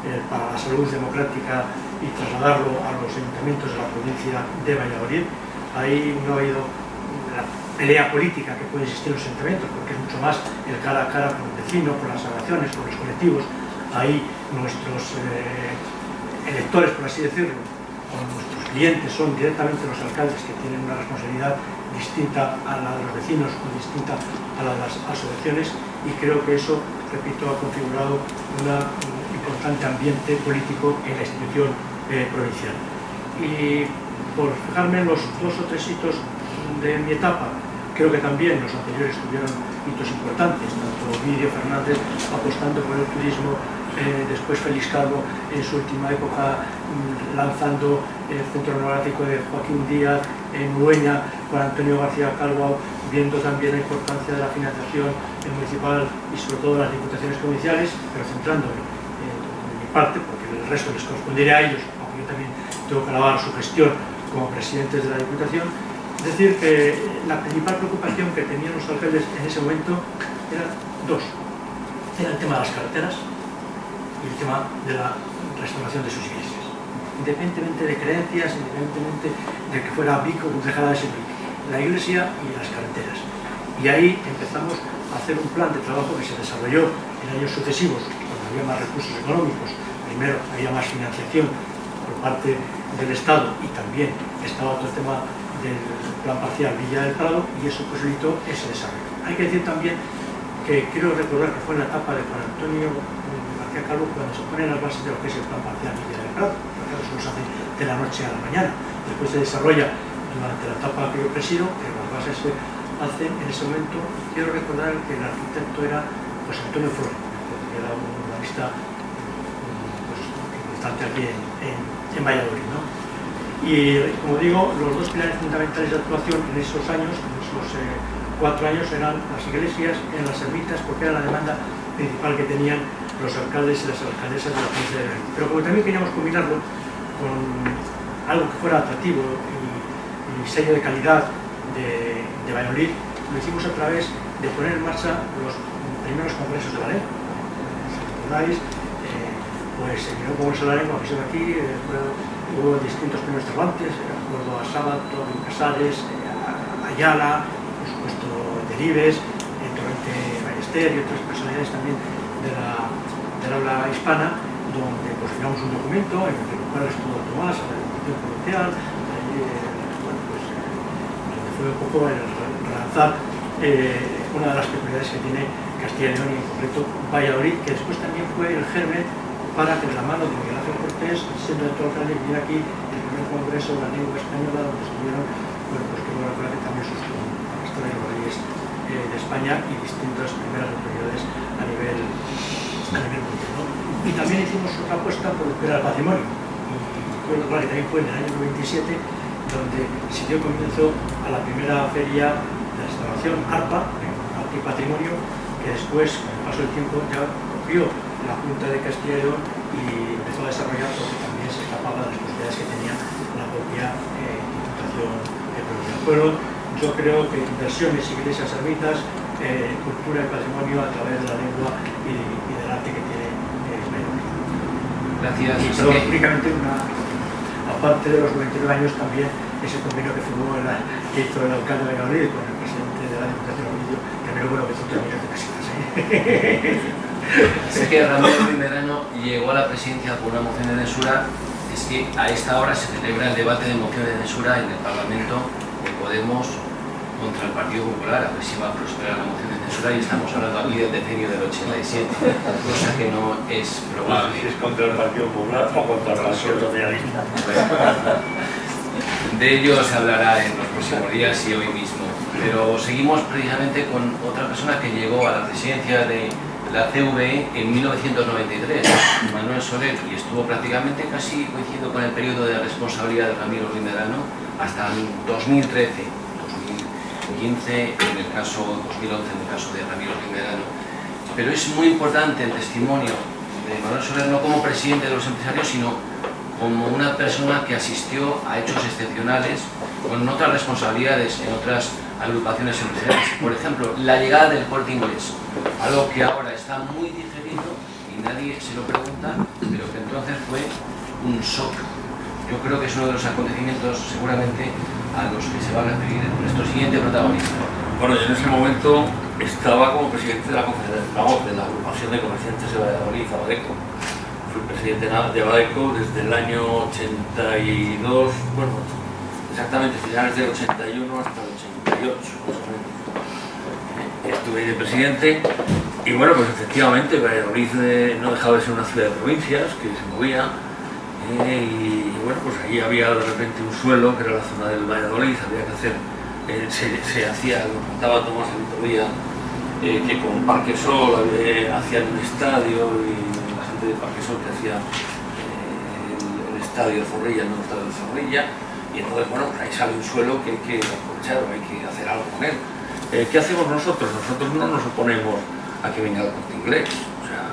eh, para la salud democrática y trasladarlo a los ayuntamientos de la provincia de Valladolid. Ahí no ha habido pelea política que puede existir en los ayuntamientos, porque es mucho más el cara a cara con el vecino, con las asociaciones, con los colectivos. Ahí nuestros eh, electores, por así decirlo, o nuestros clientes son directamente los alcaldes que tienen una responsabilidad distinta a la de los vecinos o distinta a la de las asociaciones y creo que eso, repito, ha configurado una importante ambiente político en la institución eh, provincial. Y por fijarme en los dos o tres hitos de mi etapa, creo que también los anteriores tuvieron hitos importantes, tanto Vidio Fernández apostando por el turismo, eh, después Félix Calvo en su última época mm, lanzando el Centro Neográfico de Joaquín Díaz en Ueña, con Antonio García Calvo viendo también la importancia de la financiación municipal y sobre todo las diputaciones provinciales, pero centrándome parte, porque el resto les correspondería a ellos, aunque yo también tengo que alabar su gestión como presidentes de la Diputación, decir que la principal preocupación que tenían los alcaldes en ese momento era dos. Era el tema de las carreteras y el tema de la restauración de sus iglesias. Independientemente de creencias, independientemente de que fuera Vico o dejara de ser. La iglesia y las carreteras. Y ahí empezamos a hacer un plan de trabajo que se desarrolló en años sucesivos, cuando había más recursos económicos, primero había más financiación por parte del Estado y también estaba el tema del plan parcial Villa del Prado y eso posibilitó ese desarrollo. Hay que decir también que quiero recordar que fue en la etapa de Juan Antonio García Calvo cuando se ponen las bases de lo que es el plan parcial Villa del Prado, porque eso se hace de la noche a la mañana. Después se desarrolla durante la etapa que yo presido, que las bases se hacen en ese momento. Quiero recordar que el arquitecto era José Antonio Flores, que era un urbanista pues, bastante aquí en, Valladolid. Y como digo, los dos pilares fundamentales de actuación en esos años, en esos eh, cuatro años, eran las iglesias en las ermitas, porque era la demanda principal que tenían los alcaldes y las alcaldesas de la provincia de Madrid. Pero como también queríamos combinarlo con algo que fuera atractivo y, sello de calidad de, de, Valladolid, lo hicimos a través de poner en marcha los primeros congresos de la lengua. Si recordáis, eh, pues se miró cómo es la lengua, que se aquí, eh, hubo distintos primeros eh, recuerdo a Sábato, a Casares, eh, a Ayala, por supuesto Delibes, en Torrente Ballester y otras personalidades también de la, del habla hispana, donde pues firmamos un documento en el cual estuvo Tomás, la Diputación Provincial, eh, bueno, pues, donde fue un poco el relanzar eh, una de las peculiaridades que tiene Castilla y León y en concreto Valladolid, que después también fue el germen para que de la mano de Miguel Ángel Cortés, siendo de todo alcalde, viniera aquí el primer congreso de la lengua española, donde estuvieron, bueno, pues que bueno, que también sus pastores de eh, de España y distintas primeras autoridades a nivel, a nivel mundial. Y también hicimos otra apuesta por el patrimonio. Y recuerdo claro, que también fue en el año 97 donde se dio comienzo a la primera feria de restauración ARPA, Arte y Patrimonio, que después, con el paso del tiempo, ya copió la Junta de Castilla y León y empezó a desarrollar porque también se escapaba de las posibilidades que tenía la propia eh, Diputación de Provincia. Fueron, yo creo que inversiones, iglesias, ermitas, eh, cultura y patrimonio a través de la lengua y, y del arte que tiene España. Gracias. Y perdón, únicamente una, aparte de los 99 años también ese convenio que firmó el, que hizo el alcalde de Valladolid con el presidente de la Diputación de que me lo bueno que 3 millones de pesetas. ¿eh? Sé que Ramiro Primerano llegó a la presidencia por una moción de censura. Es que a esta hora se celebra el debate de moción de censura en el Parlamento de Podemos contra el Partido Popular, a ver si va a prosperar la moción de censura y estamos hablando aquí del decenio del 87, cosa que no es probable. Si es contra el Partido Popular o contra el Partido Socialista. De ello se hablará en los próximos días y hoy mismo. Pero seguimos precisamente con otra persona que llegó a la presidencia de la CVE en 1993, Manuel Soler, y estuvo prácticamente casi coincidiendo con el periodo de responsabilidad de Ramiro Rimerano hasta el 2013, 2015 en el caso, 2011 en el caso de Ramiro Rimerano. Pero es muy importante el testimonio de Manuel Soler no como presidente de los empresarios, sino como una persona que asistió a hechos excepcionales con otras responsabilidades en otras agrupaciones empresariales. Por ejemplo, la llegada del corte inglés, algo que ahora está muy digerido y nadie se lo pregunta, pero que entonces fue un shock. Yo creo que es uno de los acontecimientos seguramente a los que se va a referir nuestro siguiente protagonista. Bueno, yo en ese momento estaba como presidente de la, vamos, de la agrupación de comerciantes de Valladolid, Abadeco. Fui presidente de Abadeco desde el año 82, bueno, exactamente finales del 81 hasta el 82 58. Estuve de presidente y bueno, pues efectivamente Valladolid eh, no dejaba de ser una ciudad de provincias que se movía eh, y bueno, pues ahí había de repente un suelo que era la zona del Valladolid, había que hacer, eh, se, hacía, lo contaba Tomás el otro día, que con Parque Sol hacían un estadio y la gente de Parque Sol que hacía el, estadio de Zorrilla, el nuevo estadio Zorrilla, y entonces, bueno, ahí sale un suelo que hay que aprovechar o hay que hacer algo con él. Eh, ¿Qué hacemos nosotros? Nosotros no nos oponemos a que venga el corte inglés. O sea,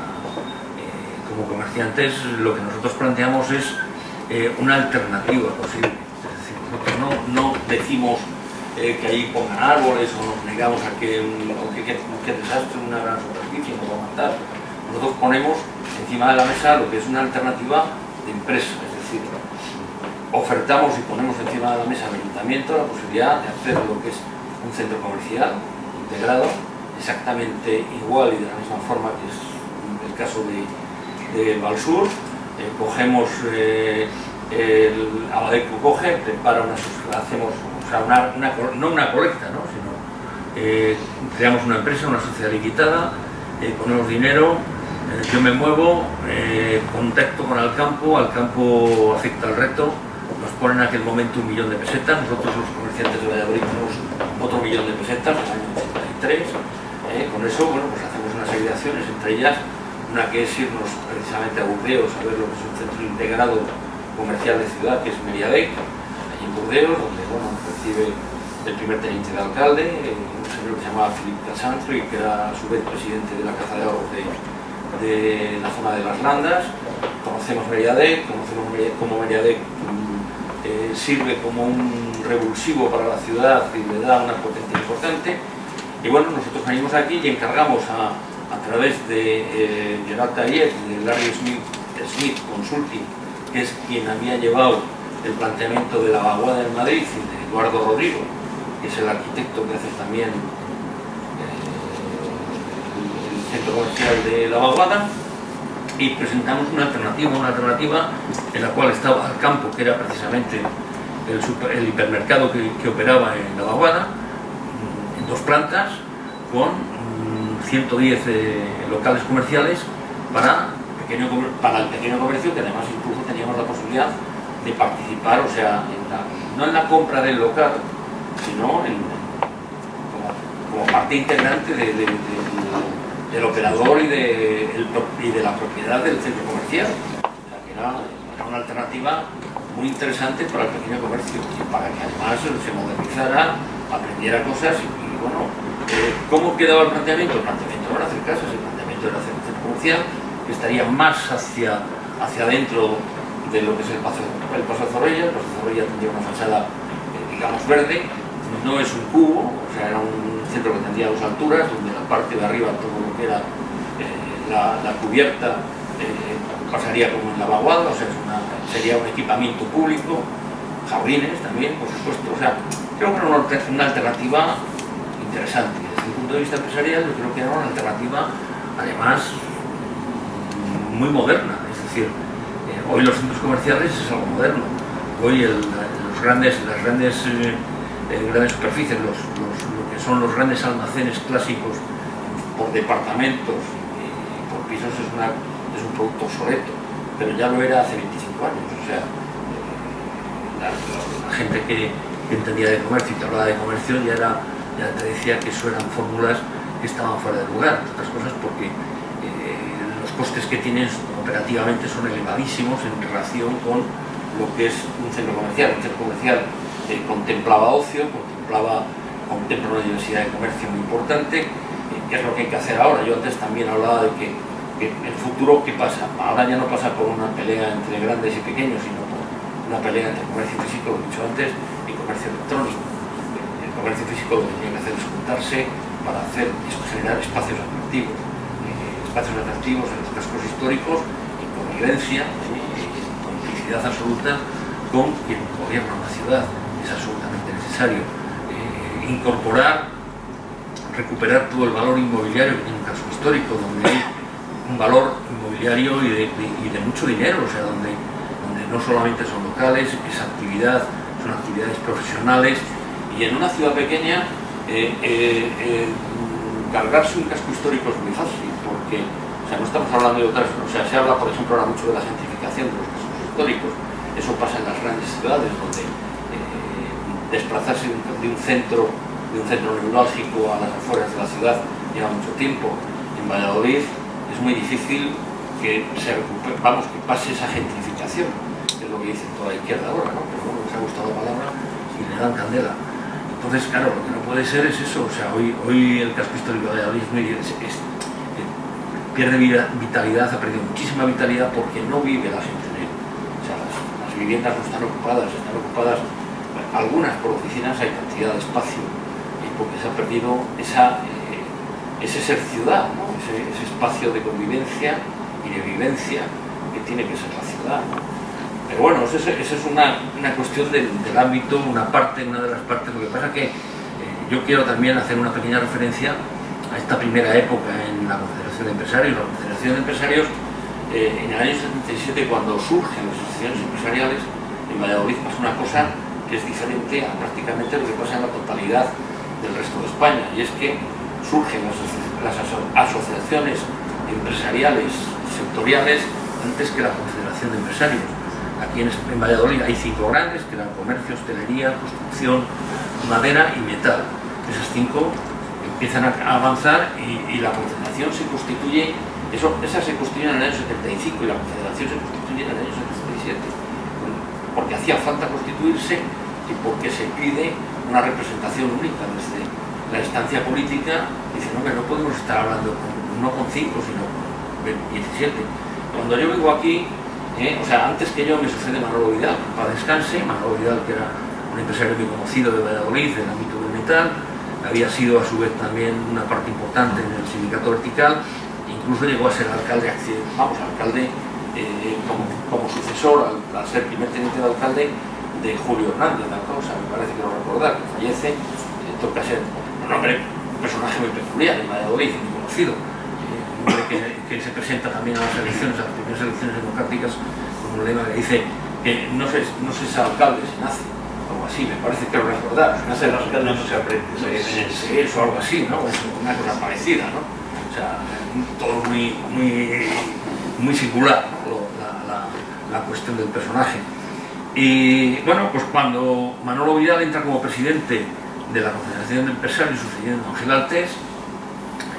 eh, como comerciantes lo que nosotros planteamos es eh, una alternativa posible. Es decir, nosotros no, decimos que ahí pongan árboles o nos negamos a que, que, que desastre una gran superficie nos va a matar. Nosotros ponemos encima de la mesa lo que es una alternativa de empresa, es decir, ofertamos y ponemos encima de la mesa al ayuntamiento la posibilidad de hacer lo que es un centro comercial integrado, exactamente igual y de la misma forma que es el caso de, de Valsur. Eh, cogemos eh, el Abadeco coge, prepara una, hacemos, o sea, una, no una colecta, ¿no? sino eh, creamos una empresa, una sociedad limitada, eh, ponemos dinero, yo me muevo, contacto con el campo, al campo acepta el reto, ponen en aquel momento un millón de pesetas, nosotros los comerciantes de Valladolid tenemos otro millón de pesetas en el año 83, eh, con eso bueno, pues hacemos una serie de acciones, entre ellas una que es irnos precisamente a Burdeos a ver lo que es un centro integrado comercial de ciudad, que es Meriadec, allí en Burdeos, donde bueno, recibe el primer teniente de alcalde, eh, un señor que se llamaba Philippe Casantro y que era a su vez presidente de la Caza de Ahorros de, de la zona de las Landas. Conocemos Meriadec, conocemos cómo Meriadec eh, sirve como un revulsivo para la ciudad y le da una potencia importante. Y bueno, nosotros venimos aquí y encargamos a, través de eh, Gerard Taller y de Larry Smith, Smith Consulting, que es quien había llevado el planteamiento de la vaguada en Madrid y de Eduardo Rodrigo, que es el arquitecto que hace también eh, el centro comercial de la vaguada, y presentamos una alternativa, una alternativa en la cual estaba el campo, que era precisamente el, super- el hipermercado que, operaba en la vaguada, mm, en dos plantas, con mm, 110 eh, locales comerciales para, pequeño, para el pequeño comercio, que además incluso teníamos la posibilidad de participar, o sea, en la- no en la compra del local, sino como, parte integrante de- de- de- del operador y de, el la propiedad del centro comercial. Que era, una alternativa muy interesante para el pequeño comercio para que además se modernizara, aprendiera cosas y, y, bueno, eh, ¿cómo quedaba el planteamiento? El planteamiento no era hacer casas, el planteamiento era hacer un centro comercial que estaría más hacia, hacia adentro de lo que es el paso, el paso de Zorrilla, el paso de Zorrilla tendría una fachada, eh, digamos, verde, no es un cubo, o sea, era un centro que tendría dos alturas, donde la parte de arriba, todo lo que era eh, la, la cubierta, eh, pasaría como en la vaguada, o sea, sería un equipamiento público, jardines también, por supuesto, o sea, creo que era una, una alternativa interesante. Desde el punto de vista empresarial, yo creo que era una alternativa, además, muy moderna, es decir, eh, hoy los centros comerciales es algo moderno, hoy los grandes, las grandes, grandes superficies, los, los- lo que son los grandes almacenes clásicos por departamentos y por pisos es, un producto obsoleto, pero ya lo era hace 25 años, o sea, eh, la, gente que, entendía de comercio y que hablaba de comercio ya, era, ya te decía que eso eran fórmulas que estaban fuera de lugar, entre otras cosas porque eh, los costes que tienes operativamente son elevadísimos en relación con lo que es un centro comercial. Un centro comercial eh, contemplaba ocio, contemplaba, contempla una diversidad de comercio muy importante, eh, es lo que hay que hacer ahora. Yo antes también hablaba de que, el futuro, ¿qué pasa? Ahora ya no pasa por una pelea entre grandes y pequeños, sino por una pelea entre comercio físico, lo he dicho antes, y comercio electrónico. El comercio físico lo que tiene que hacer es juntarse para hacer, generar espacios atractivos, eh, espacios atractivos en los cascos históricos, en convivencia, eh, en complicidad absoluta con quien gobierna una ciudad. Es absolutamente necesario eh, incorporar, recuperar todo el valor inmobiliario que tiene un casco histórico, donde hay un valor inmobiliario y de, mucho dinero, o sea, donde, no solamente son locales, es actividad, son actividades profesionales, y en una ciudad pequeña eh, eh, eh, cargarse un casco histórico es muy fácil, porque o sea, no estamos hablando de otras, o sea, se habla, por ejemplo, ahora mucho de la gentrificación de los cascos históricos, eso pasa en las grandes ciudades, donde desplazarse de un centro de un centro neurálgico a las afueras de la ciudad lleva mucho tiempo. En Valladolid es muy difícil que se recupere, vamos, que pase esa gentrificación, que es lo que dice toda la izquierda ahora, ¿no? Pero bueno, les ha gustado la palabra y le dan candela. Entonces, claro, lo que no puede ser es eso, o sea, hoy, hoy el casco histórico de Valladolid es es- eh, pierde vitalidad, ha perdido muchísima vitalidad porque no vive la gente en él. O sea, las, las viviendas no están ocupadas, están ocupadas algunas por oficinas, hay cantidad de espacio, porque se ha perdido esa, eh, ese ser ciudad, ese, espacio de convivencia y de vivencia que tiene que ser la ciudad. Pero bueno, esa es, es una, una cuestión del, ámbito, una parte, una de las partes. Lo que pasa que eh, yo quiero también hacer una pequeña referencia a esta primera época en la Confederación de Empresarios. La Confederación de Empresarios, eh, en el año 77, cuando surgen las asociaciones empresariales, En Valladolid pasa una cosa que es diferente a prácticamente lo que pasa en la totalidad del resto de España, y es que surgen las, asociaciones empresariales sectoriales antes que la Confederación de Empresarios. Aquí en, en Valladolid hay cinco grandes, que eran comercio, hostelería, construcción, madera y metal. Esas cinco empiezan a avanzar y, y la Confederación se constituye, eso, esa se constituye en el año 75 y la Confederación se constituye en el año 77, porque hacía falta constituirse y porque se pide una representación única desde la instancia política, dice, no, que no podemos estar hablando con, no con 5, sino con 17. Cuando yo vengo aquí, eh, o sea, antes que yo me sucede Manolo Vidal, para descanse, Manolo Vidal que era un empresario muy conocido de Valladolid, del ámbito del metal, había sido a su vez también una parte importante en el sindicato vertical, incluso llegó a ser alcalde, vamos, alcalde eh, como, como, sucesor al, al, ser primer teniente de alcalde de Julio Hernández, la cosa, me parece que lo recordar, que fallece, eh, toca ser un hombre, un personaje muy peculiar en Valladolid, muy conocido, eh, un hombre que, que, se presenta también a las elecciones, a las primeras elecciones democráticas, con un lema que dice que no se, no se es alcalde, se nace, algo así, me parece que lo recordar, se nace alcalde no se aprende, se, es, o algo así, ¿no? una cosa parecida, ¿no? O sea, todo muy, muy, muy singular, ¿no? la, la, la cuestión del personaje. Y bueno, pues cuando Manolo Vidal entra como presidente de la Confederación de Empresarios sucediendo a Ángel Altés,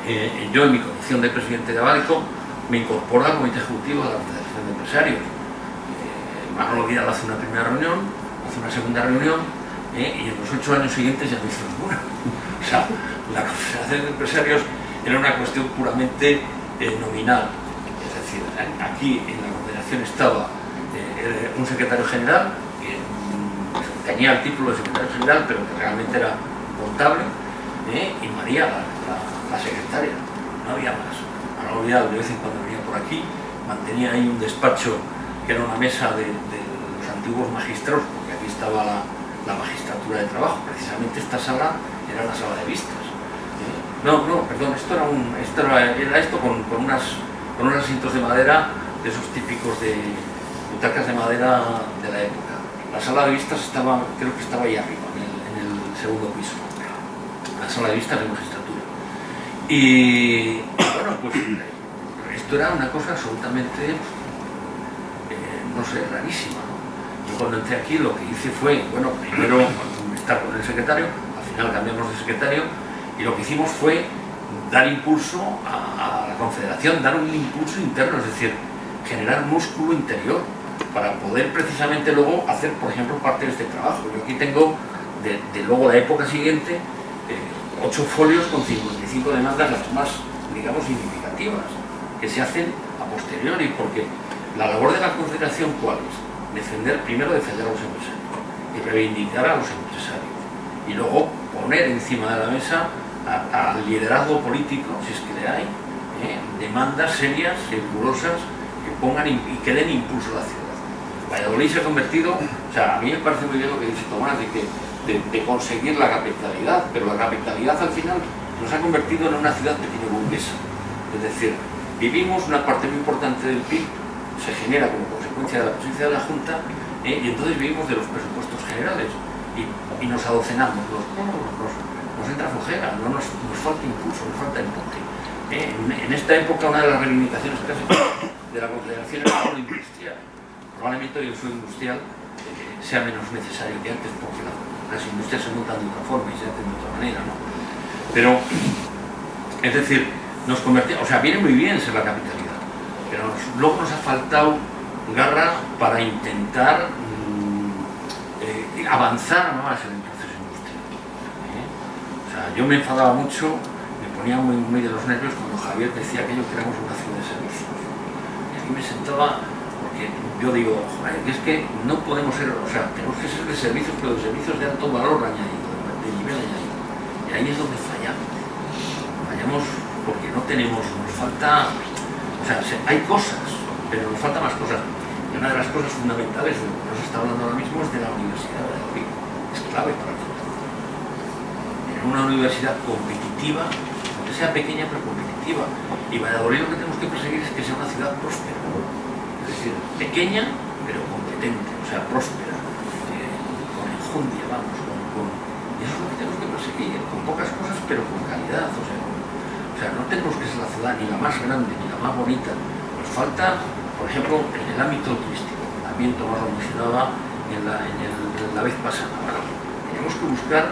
eh, yo en mi condición de presidente de Abálico me incorporo al comité ejecutivo de la Confederación de Empresarios. Eh, Manolo Vidal hace una primera reunión, hace una segunda reunión eh, y en los ocho años siguientes ya no hizo ninguna. o sea, la Confederación de Empresarios era una cuestión puramente nominal. Es decir, aquí en la Confederación estaba un secretario general que tenía el título de secretario general pero que realmente era contable ¿eh? y María la, secretaria no había más no olvidado de vez en cuando venía por aquí mantenía ahí un despacho que era una mesa de, los antiguos magistrados porque aquí estaba la, la, magistratura de trabajo precisamente esta sala era la sala de vistas ¿eh? no, no, perdón, esto era, un, esto era esto con, con, unas, con unos asientos de madera de esos típicos de, butacas de madera de la época. La sala de vistas estaba, creo que estaba ahí arriba, en el, segundo piso. La sala de vistas de magistratura. Y bueno, pues esto era una cosa absolutamente, eh, no sé, rarísima. Yo cuando entré aquí lo que hice fue, bueno, primero estar con el secretario, al final cambiamos de secretario, y lo que hicimos fue dar impulso a la confederación, dar un impulso interno, es decir, generar músculo interior para poder precisamente luego hacer, por ejemplo, parte de este trabajo. Yo aquí tengo, de, luego la época siguiente, eh, ocho folios con 55 demandas, las más, digamos, significativas, que se hacen a posteriori, porque la labor de la Confederación, ¿cuál es? Defender, primero defender a los empresarios y reivindicar a los empresarios. Y luego poner encima de la mesa al liderazgo político, si es que le hay, eh, demandas serias, rigurosas, que pongan y que den impulso a la ciudad. Valladolid se ha convertido, o sea, a mí me parece muy bien lo que dice Tomás, de, que, de, conseguir la capitalidad, pero la capitalidad al final nos ha convertido en una ciudad pequeño burguesa. Es decir, vivimos una parte muy importante del PIB, se genera como consecuencia de la presencia de la Junta, eh, y entonces vivimos de los presupuestos generales y, nos adocenamos, nos, nos, nos, entra flojera, no nos, falta impulso, nos falta empuje. Eh, en, esta época una de las reivindicaciones casi de la Confederación era la industrial probablemente el suelo industrial eh, sea menos necesario que antes porque la, las industrias se montan de otra forma y se hacen de otra manera, ¿no? Pero, es decir, nos convertimos, o sea, viene muy bien ser la capitalidad, pero luego nos ha faltado garra para intentar mmm, eh, avanzar más en el proceso industrial. ¿eh? O sea, yo me enfadaba mucho, me ponía muy, muy de los nervios cuando Javier decía que éramos una ciudad de servicios. Y aquí me sentaba yo digo, es que no podemos ser, o sea, tenemos que ser de servicios, pero de servicios de alto valor añadido, de nivel añadido. Y ahí es donde fallamos. Fallamos porque no tenemos, nos falta, o sea, hay cosas, pero nos falta más cosas. Y una de las cosas fundamentales de lo que nos está hablando ahora mismo es de la Universidad de Valladolid. Es clave para el futuro. En una universidad competitiva, aunque sea pequeña pero competitiva. Y Valladolid lo que tenemos que perseguir es que sea una ciudad próspera pequeña pero competente, o sea, próspera. día, vamos, con, con, y eso es lo que tenemos que perseguir, con pocas cosas pero con calidad, o sea, no tenemos que ser la ciudad ni la más grande ni la más bonita, nos falta, por ejemplo, en el ámbito turístico, también Tomás lo mencionaba en la, la vez pasada, tenemos que buscar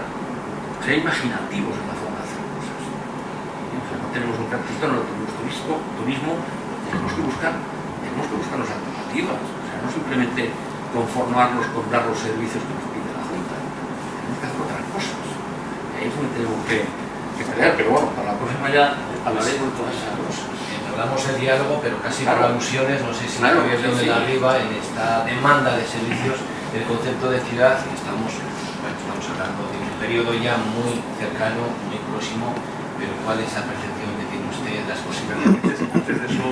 ser imaginativos en la forma de hacer cosas. O sea, no tenemos un cartito, no tenemos turismo, tenemos que buscar, tenemos que buscar las alternativas, o sea, no simplemente conformarnos con dar los servicios que nos pide la Junta, tenemos que hacer otras cosas. Y ahí es donde tenemos que, que pelear, pero bueno, para la próxima ya hablaremos de todas esas cosas. Hablamos el diálogo, pero casi Claro. por alusiones, no sé si Claro, el gobierno sí, de sí. arriba en esta demanda de servicios del concepto de ciudad y estamos, bueno, estamos hablando de un periodo ya muy cercano, muy próximo, pero ¿cuál es la percepción que tiene usted las posibilidades? Antes, antes de eso,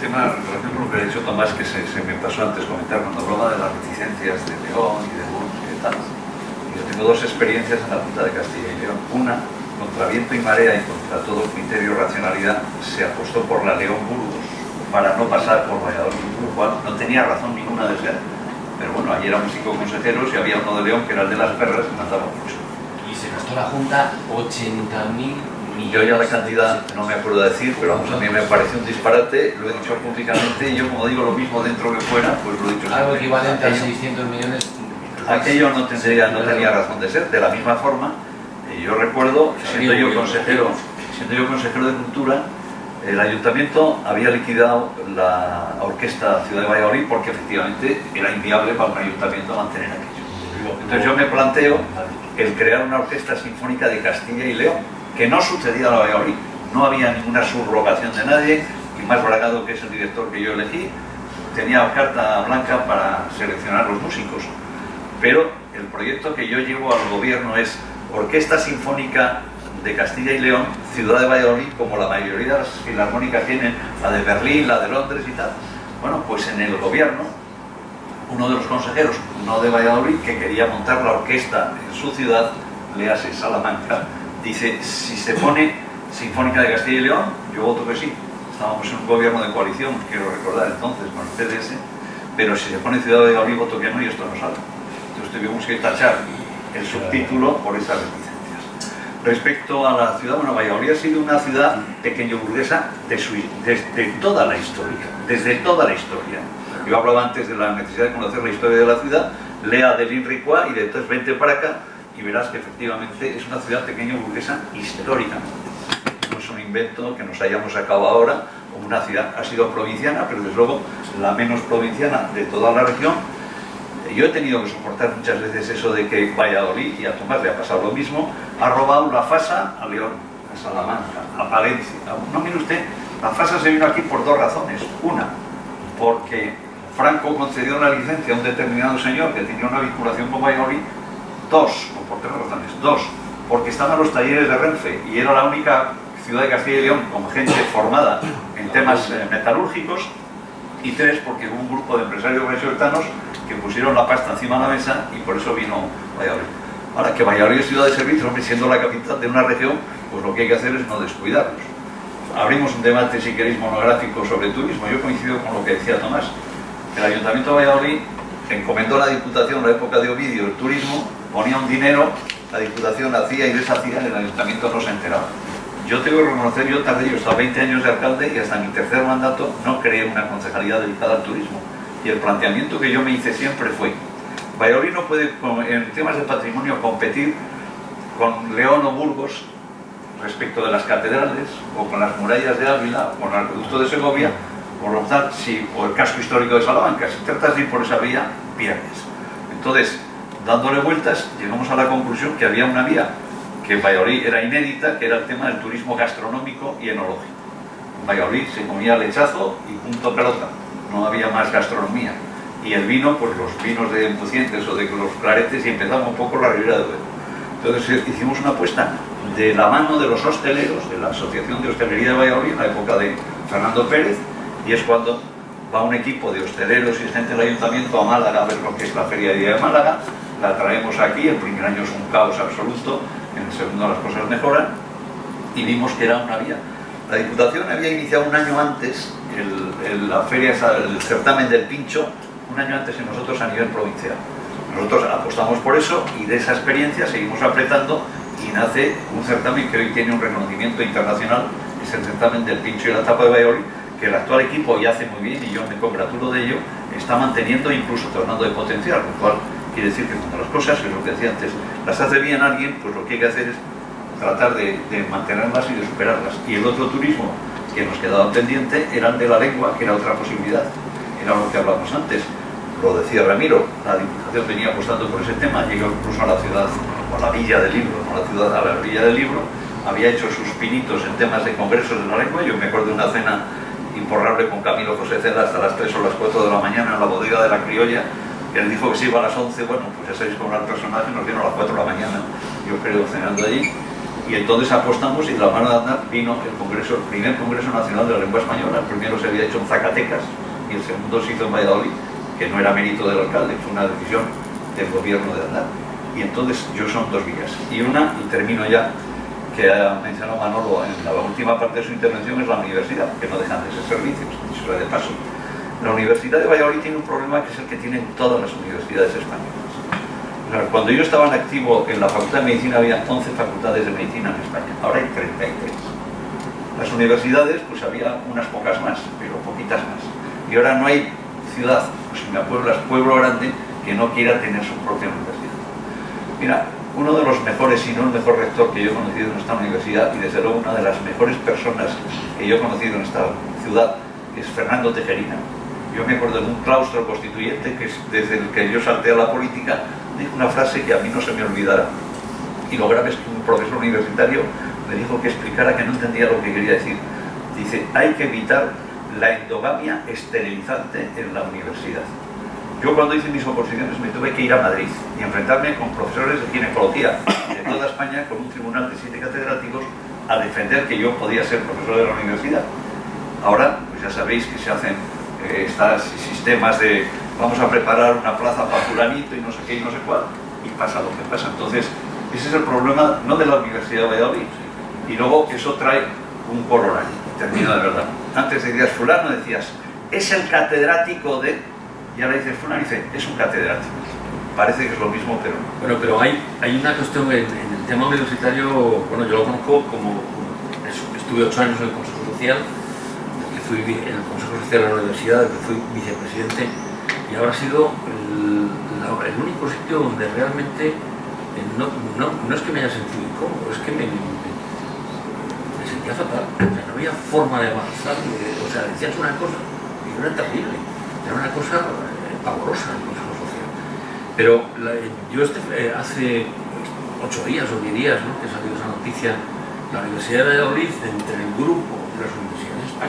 tema en relación con lo que ha dicho Tomás, que se, me pasó antes comentar cuando hablaba de las reticencias de León y de Burgos y de tal. Yo tengo dos experiencias en la Junta de Castilla y León. Una, contra viento y marea y contra todo criterio racionalidad, se apostó por la León Burgos para no pasar por Valladolid, lo cual no tenía razón ninguna de ser. Pero bueno, allí éramos cinco consejeros y había uno de León que era el de las perras que mandaba mucho. Y se gastó la Junta 80.000 Yo ya la cantidad no me acuerdo decir, pero vamos, a mí me parece un disparate, lo he dicho públicamente y yo como digo lo mismo dentro que fuera, pues lo he dicho Algo equivalente a Aquello- 600 millones. Aquello no, tendría, no tenía razón de ser, de la misma forma, eh, yo recuerdo, siendo yo consejero, siendo yo consejero de Cultura, el ayuntamiento había liquidado la orquesta Ciudad de Valladolid porque efectivamente era inviable para un ayuntamiento mantener aquello. Entonces yo me planteo el crear una orquesta sinfónica de Castilla y León, que no sucedía a la Valladolid. No había ninguna subrogación de nadie, y más Bragado, que es el director que yo elegí, tenía carta blanca para seleccionar los músicos. Pero el proyecto que yo llevo al gobierno es Orquesta Sinfónica de Castilla y León, Ciudad de Valladolid, como la mayoría de las filarmónicas tienen, la de Berlín, la de Londres y tal. Bueno, pues en el gobierno, uno de los consejeros, no de Valladolid, que quería montar la orquesta en su ciudad, le hace Salamanca, dice, si se pone Sinfónica de Castilla y León, yo voto que sí. Estábamos en un gobierno de coalición, quiero recordar entonces, con el PDS, pero si se pone Ciudad de Valladolid, voto que no y esto no sale. Entonces tuvimos que tachar el subtítulo por esas reticencias. Respecto a la ciudad, bueno, Valladolid ha sido una ciudad pequeño burguesa de su- desde toda la historia, desde toda la historia. Yo hablaba antes de la necesidad de conocer la historia de la ciudad, lea del Inricua y de entonces vente para acá y verás que efectivamente es una ciudad pequeño burguesa históricamente. No es un invento que nos hayamos sacado ahora, como una ciudad ha sido provinciana, pero desde luego la menos provinciana de toda la región. Yo he tenido que soportar muchas veces eso de que Valladolid, y a Tomás le ha pasado lo mismo, ha robado la FASA a León, a Salamanca, a Palencia. No mire usted, la FASA se vino aquí por dos razones. Una, porque Franco concedió una licencia a un determinado señor que tenía una vinculación con Valladolid. Dos, o por tres razones. Dos, porque estaban los talleres de Renfe y era la única ciudad de Castilla y León con gente formada en temas eh, metalúrgicos. Y tres, porque hubo un grupo de empresarios vallisoletanos que pusieron la pasta encima de la mesa y por eso vino Valladolid. Ahora, que Valladolid es ciudad de servicio, hombre, siendo la capital de una región, pues lo que hay que hacer es no descuidarlos. Abrimos un debate, si queréis, monográfico sobre turismo. Yo coincido con lo que decía Tomás. El Ayuntamiento de Valladolid encomendó a la Diputación en la época de Ovidio el turismo, ponía un dinero, la Diputación hacía y deshacía, el Ayuntamiento no se enteraba. Yo tengo que reconocer, yo tardé, yo he estado 20 años de alcalde y hasta mi tercer mandato no creé una concejalía dedicada al turismo. Y el planteamiento que yo me hice siempre fue, Valladolid no puede en temas de patrimonio competir con León o Burgos respecto de las catedrales o con las murallas de Ávila o con el acueducto de Segovia si, o el casco histórico de Salamanca. Si tratas de ir por esa vía, pierdes. Entonces, dándole vueltas, llegamos a la conclusión que había una vía que en Valladolid era inédita, que era el tema del turismo gastronómico y enológico. En Valladolid se comía lechazo y punto pelota, no había más gastronomía. Y el vino, pues los vinos de Empucientes o de los claretes, y empezamos un poco la Ribera de Duero. Entonces eh, hicimos una apuesta de la mano de los hosteleros, de la Asociación de Hostelería de Valladolid, en la época de Fernando Pérez, y es cuando va un equipo de hosteleros y gente del ayuntamiento a Málaga a ver lo que es la Feria de Día de Málaga, la traemos aquí, el primer año es un caos absoluto, en el segundo las cosas mejoran, y vimos que era una vía. La Diputación había iniciado un año antes el, la feria, el certamen del pincho, un año antes que nosotros a nivel provincial. Nosotros apostamos por eso y de esa experiencia seguimos apretando y nace un certamen que hoy tiene un reconocimiento internacional, es el certamen del pincho y la tapa de Valladolid, que el actual equipo ya hace muy bien y yo me congratulo de ello, está manteniendo e incluso tornando de potencial, lo cual quiere decir que cuando las cosas, es lo que decía antes, las hace bien alguien, pues lo que hay que hacer es tratar de, mantenerlas y de superarlas. Y el otro turismo que nos quedaba pendiente era el de la lengua, que era otra posibilidad, era lo que hablamos antes. Lo decía Ramiro, la Diputación venía apostando por ese tema, llegó incluso a la ciudad, o a la villa del libro, no a la ciudad, a la villa del libro, había hecho sus pinitos en temas de congresos de la lengua, yo me acuerdo de una cena imporrable con Camilo José Cela hasta las 3 o las 4 de la mañana en la bodega de la criolla, él dijo que se iba a las 11, bueno, pues ya sabéis cómo era el personaje, nos vino a las 4 de la mañana, yo creo, cenando allí, y entonces apostamos y de la mano de andar vino el congreso, el primer Congreso Nacional de la Lengua Española, el primero se había hecho en Zacatecas y el segundo se hizo en Valladolid, que no era mérito del alcalde, fue una decisión del gobierno de andar. Y entonces yo son dos vías. Y una, y termino ya, que ha mencionado Manolo en la última parte de su intervención, es la universidad, que no dejan de ser servicios, dicho de paso. La Universidad de Valladolid tiene un problema que es el que tienen todas las universidades españolas. Cuando yo estaba en activo en la Facultad de Medicina había 11 facultades de medicina en España, ahora hay 33. Las universidades, pues había unas pocas más, pero poquitas más. Y ahora no hay ciudad, pues si me apueblas, pueblo grande, que no quiera tener su propia universidad. Mira, uno de los mejores, si no el mejor rector que yo he conocido en esta universidad, y desde luego una de las mejores personas que yo he conocido en esta ciudad, es Fernando Tejerina. Yo me acuerdo de un claustro constituyente que es desde el que yo salté a la política, dijo una frase que a mí no se me olvidará. Y lo grave es que un profesor universitario me dijo que explicara que no entendía lo que quería decir. Dice, hay que evitar la endogamia esterilizante en la universidad. Yo cuando hice mis oposiciones me tuve que ir a Madrid y enfrentarme con profesores de ginecología de toda España con un tribunal de siete catedráticos a defender que yo podía ser profesor de la universidad. Ahora, pues ya sabéis que se hacen estos sistemas de vamos a preparar una plaza para fulanito y no sé qué y no sé cuál, y pasa lo que pasa. Entonces, ese es el problema, no de la Universidad de Valladolid, y luego eso trae un corolario, termino de verdad. Antes decías fulano, decías, es el catedrático de, y ahora dices fulano, dice, es un catedrático. Parece que es lo mismo, pero no. Bueno, pero hay, hay una cuestión en, en el tema universitario, bueno, yo lo conozco como, como estuve ocho años en el Consejo Social, fui en el Consejo Social de la Universidad, que fui vicepresidente, y ahora ha sido el, el único sitio donde realmente eh, no, no, no es que me haya sentido incómodo, es que me, me- sentía fatal. O sea, no había forma de avanzar. o sea, decías una cosa y era terrible. Era una cosa eh, pavorosa el Consejo Social. Pero la- yo este, eh, hace ocho días o diez días ¿no? que salió esa noticia, la Universidad de Valladolid, entre el grupo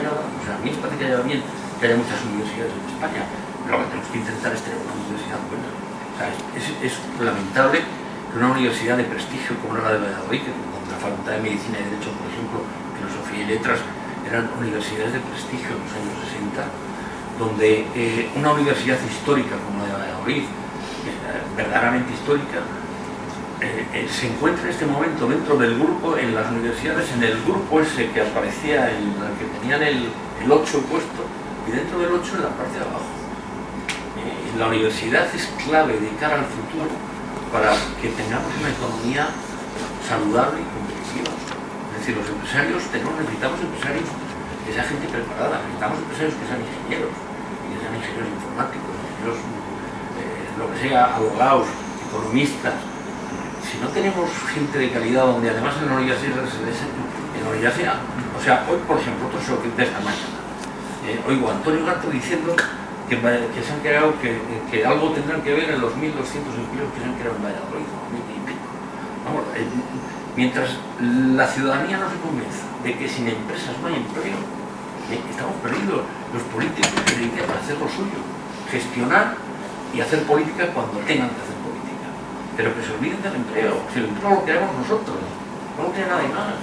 sea, a mí me parece que haya bien que haya muchas universidades en España, pero lo que tenemos que intentar es tener una universidad buena. Es, lamentable que una universidad de prestigio como la de Valladolid, que con la Facultad de Medicina y Derecho, por ejemplo, Filosofía y Letras, eran universidades de prestigio en los años 60, donde eh, una universidad histórica como la de Valladolid, eh, verdaderamente histórica, eh, eh, se encuentra en este momento dentro del grupo, en las universidades, en el grupo ese que aparecía, en el que tenían el, el 8 puesto, y dentro del 8 en la parte de abajo. Eh, la universidad es clave de cara al futuro para que tengamos una economía saludable y competitiva. Es decir, los empresarios tenemos, necesitamos empresarios que sean gente preparada, necesitamos empresarios que sean ingenieros, que sean ingenieros informáticos, ingenieros, lo que sea, abogados, economistas. Si no tenemos gente de calidad, donde además en la universidad en la o sea, hoy por ejemplo, otro show de esta mañana, eh, oigo a Antonio Gato diciendo que, que se han creado, que, que algo tendrán que ver en los 1.200 empleos que se han creado en Valladolid, y pico. Eh, mientras la ciudadanía no se convenza de que sin empresas no hay empleo, eh, estamos perdidos. Los políticos dedican a hacer lo suyo, gestionar y hacer política cuando tengan que hacer. Pero que se olviden del empleo, si el empleo lo creamos nosotros, no lo crea nadie más.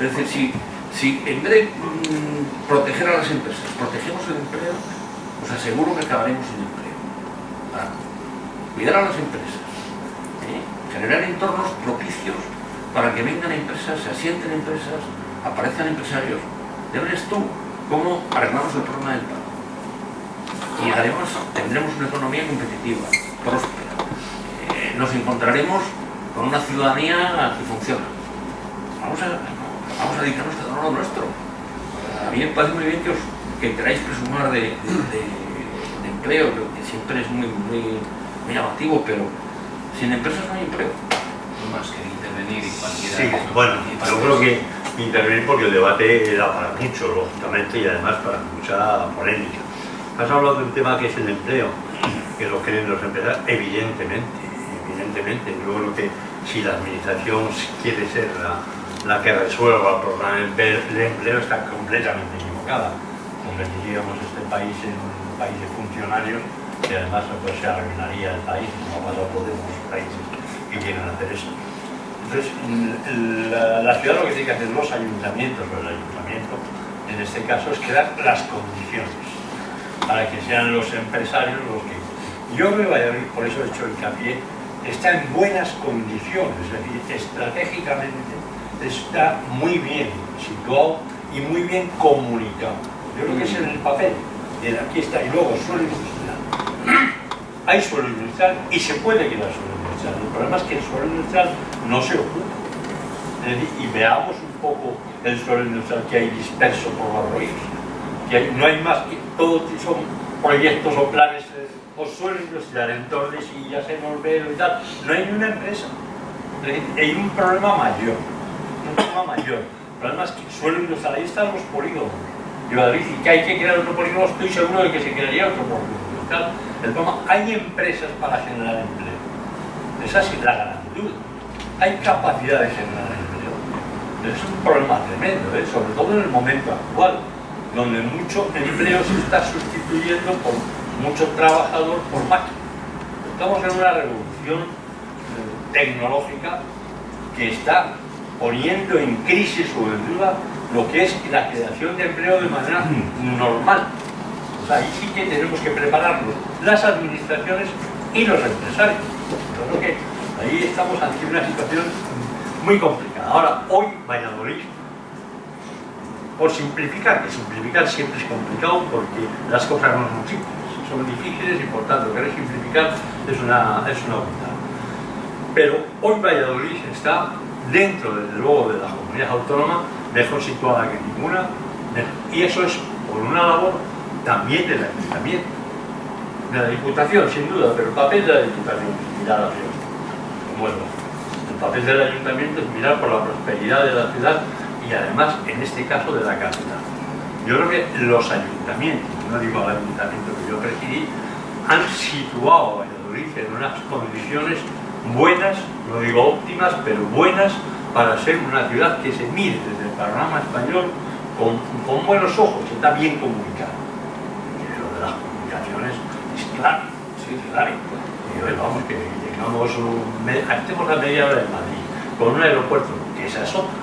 Es decir, si, si en vez de mm, proteger a las empresas, protegemos el empleo, os aseguro que acabaremos sin empleo. Cuidar a las empresas, ¿eh? generar entornos propicios para que vengan empresas, se asienten empresas, aparezcan empresarios. Verás tú cómo arreglamos el problema del paro. Y además tendremos una economía competitiva, próspera, eh, nos encontraremos con una ciudadanía que funciona. Vamos a, vamos a dedicarnos a lo nuestro. A mí me parece muy bien que, os, que queráis presumar de, de, de empleo, que siempre es muy, muy, muy llamativo, pero sin empresas no hay empleo. No más que intervenir y cualquiera... Sí, bueno, yo creo que intervenir porque el debate era para mucho, lógicamente, y además para mucha polémica. Has hablado de un tema que es el empleo, que lo creen los empresarios, evidentemente, evidentemente. Yo creo que si la administración quiere ser la, la que resuelva el problema del empleo, está completamente equivocada. Convertiríamos este país en un país de funcionarios que además pues, se arruinaría el país, como pasa podemos países que quieren hacer eso. Entonces, la, la, ciudad lo que tiene que hacer los ayuntamientos, o el ayuntamiento, en este caso, es crear las condiciones para que sean los empresarios los que... Yo me voy a por eso he hecho hincapié, está en buenas condiciones, es decir, estratégicamente está muy bien situado y muy bien comunicado. Yo creo que es el papel, aquí está, y luego suelo industrial. Hay suelo industrial y se puede quedar suelo industrial. El problema es que el suelo industrial no se ocupa. y veamos un poco el suelo industrial que hay disperso por los ríos. Que no hay más que, todos son proyectos o planes o suelo industrial en Tordesillas, en Olvero y tal. No hay ni una empresa. Hay un problema mayor. Un problema mayor. El problema es que suelo industrial, ahí están los polígonos. Y a decir que hay que crear otro polígono, estoy seguro de que se crearía otro polígono. El problema, hay empresas para generar empleo. Esa es la gran duda. Hay capacidad de generar empleo. Es un problema tremendo, ¿eh? sobre todo en el momento actual, donde mucho empleo se está sustituyendo por mucho trabajador por máquina. Estamos en una revolución eh, tecnológica que está poniendo en crisis o en duda lo que es la creación de empleo de manera normal. Ahí sí que tenemos que prepararnos, las administraciones y los empresarios. Yo creo que ahí estamos ante una situación muy complicada. Ahora, hoy Valladolid, por simplificar, que simplificar siempre es complicado porque las cosas no son simples son difíciles y por tanto querer simplificar es una, es una Pero hoy Valladolid está dentro, desde luego, de la comunidad autónoma, mejor situada que ninguna, y eso es por una labor también del ayuntamiento, de la diputación, sin duda, pero el papel de la diputación es mirar hacia bueno, el papel del ayuntamiento es mirar por la prosperidad de la ciudad y además, en este caso, de la capital. Yo creo que los ayuntamientos, no digo el ayuntamiento que yo presidí, han situado a Valladolid en unas condiciones buenas, no digo óptimas, pero buenas para ser una ciudad que se mire desde el panorama español con, buenos ojos, está bien comunicada. Lo de las comunicaciones es claro, sí, claro. Vamos, que llegamos, estemos a media hora de Madrid, con un aeropuerto, que esa es otra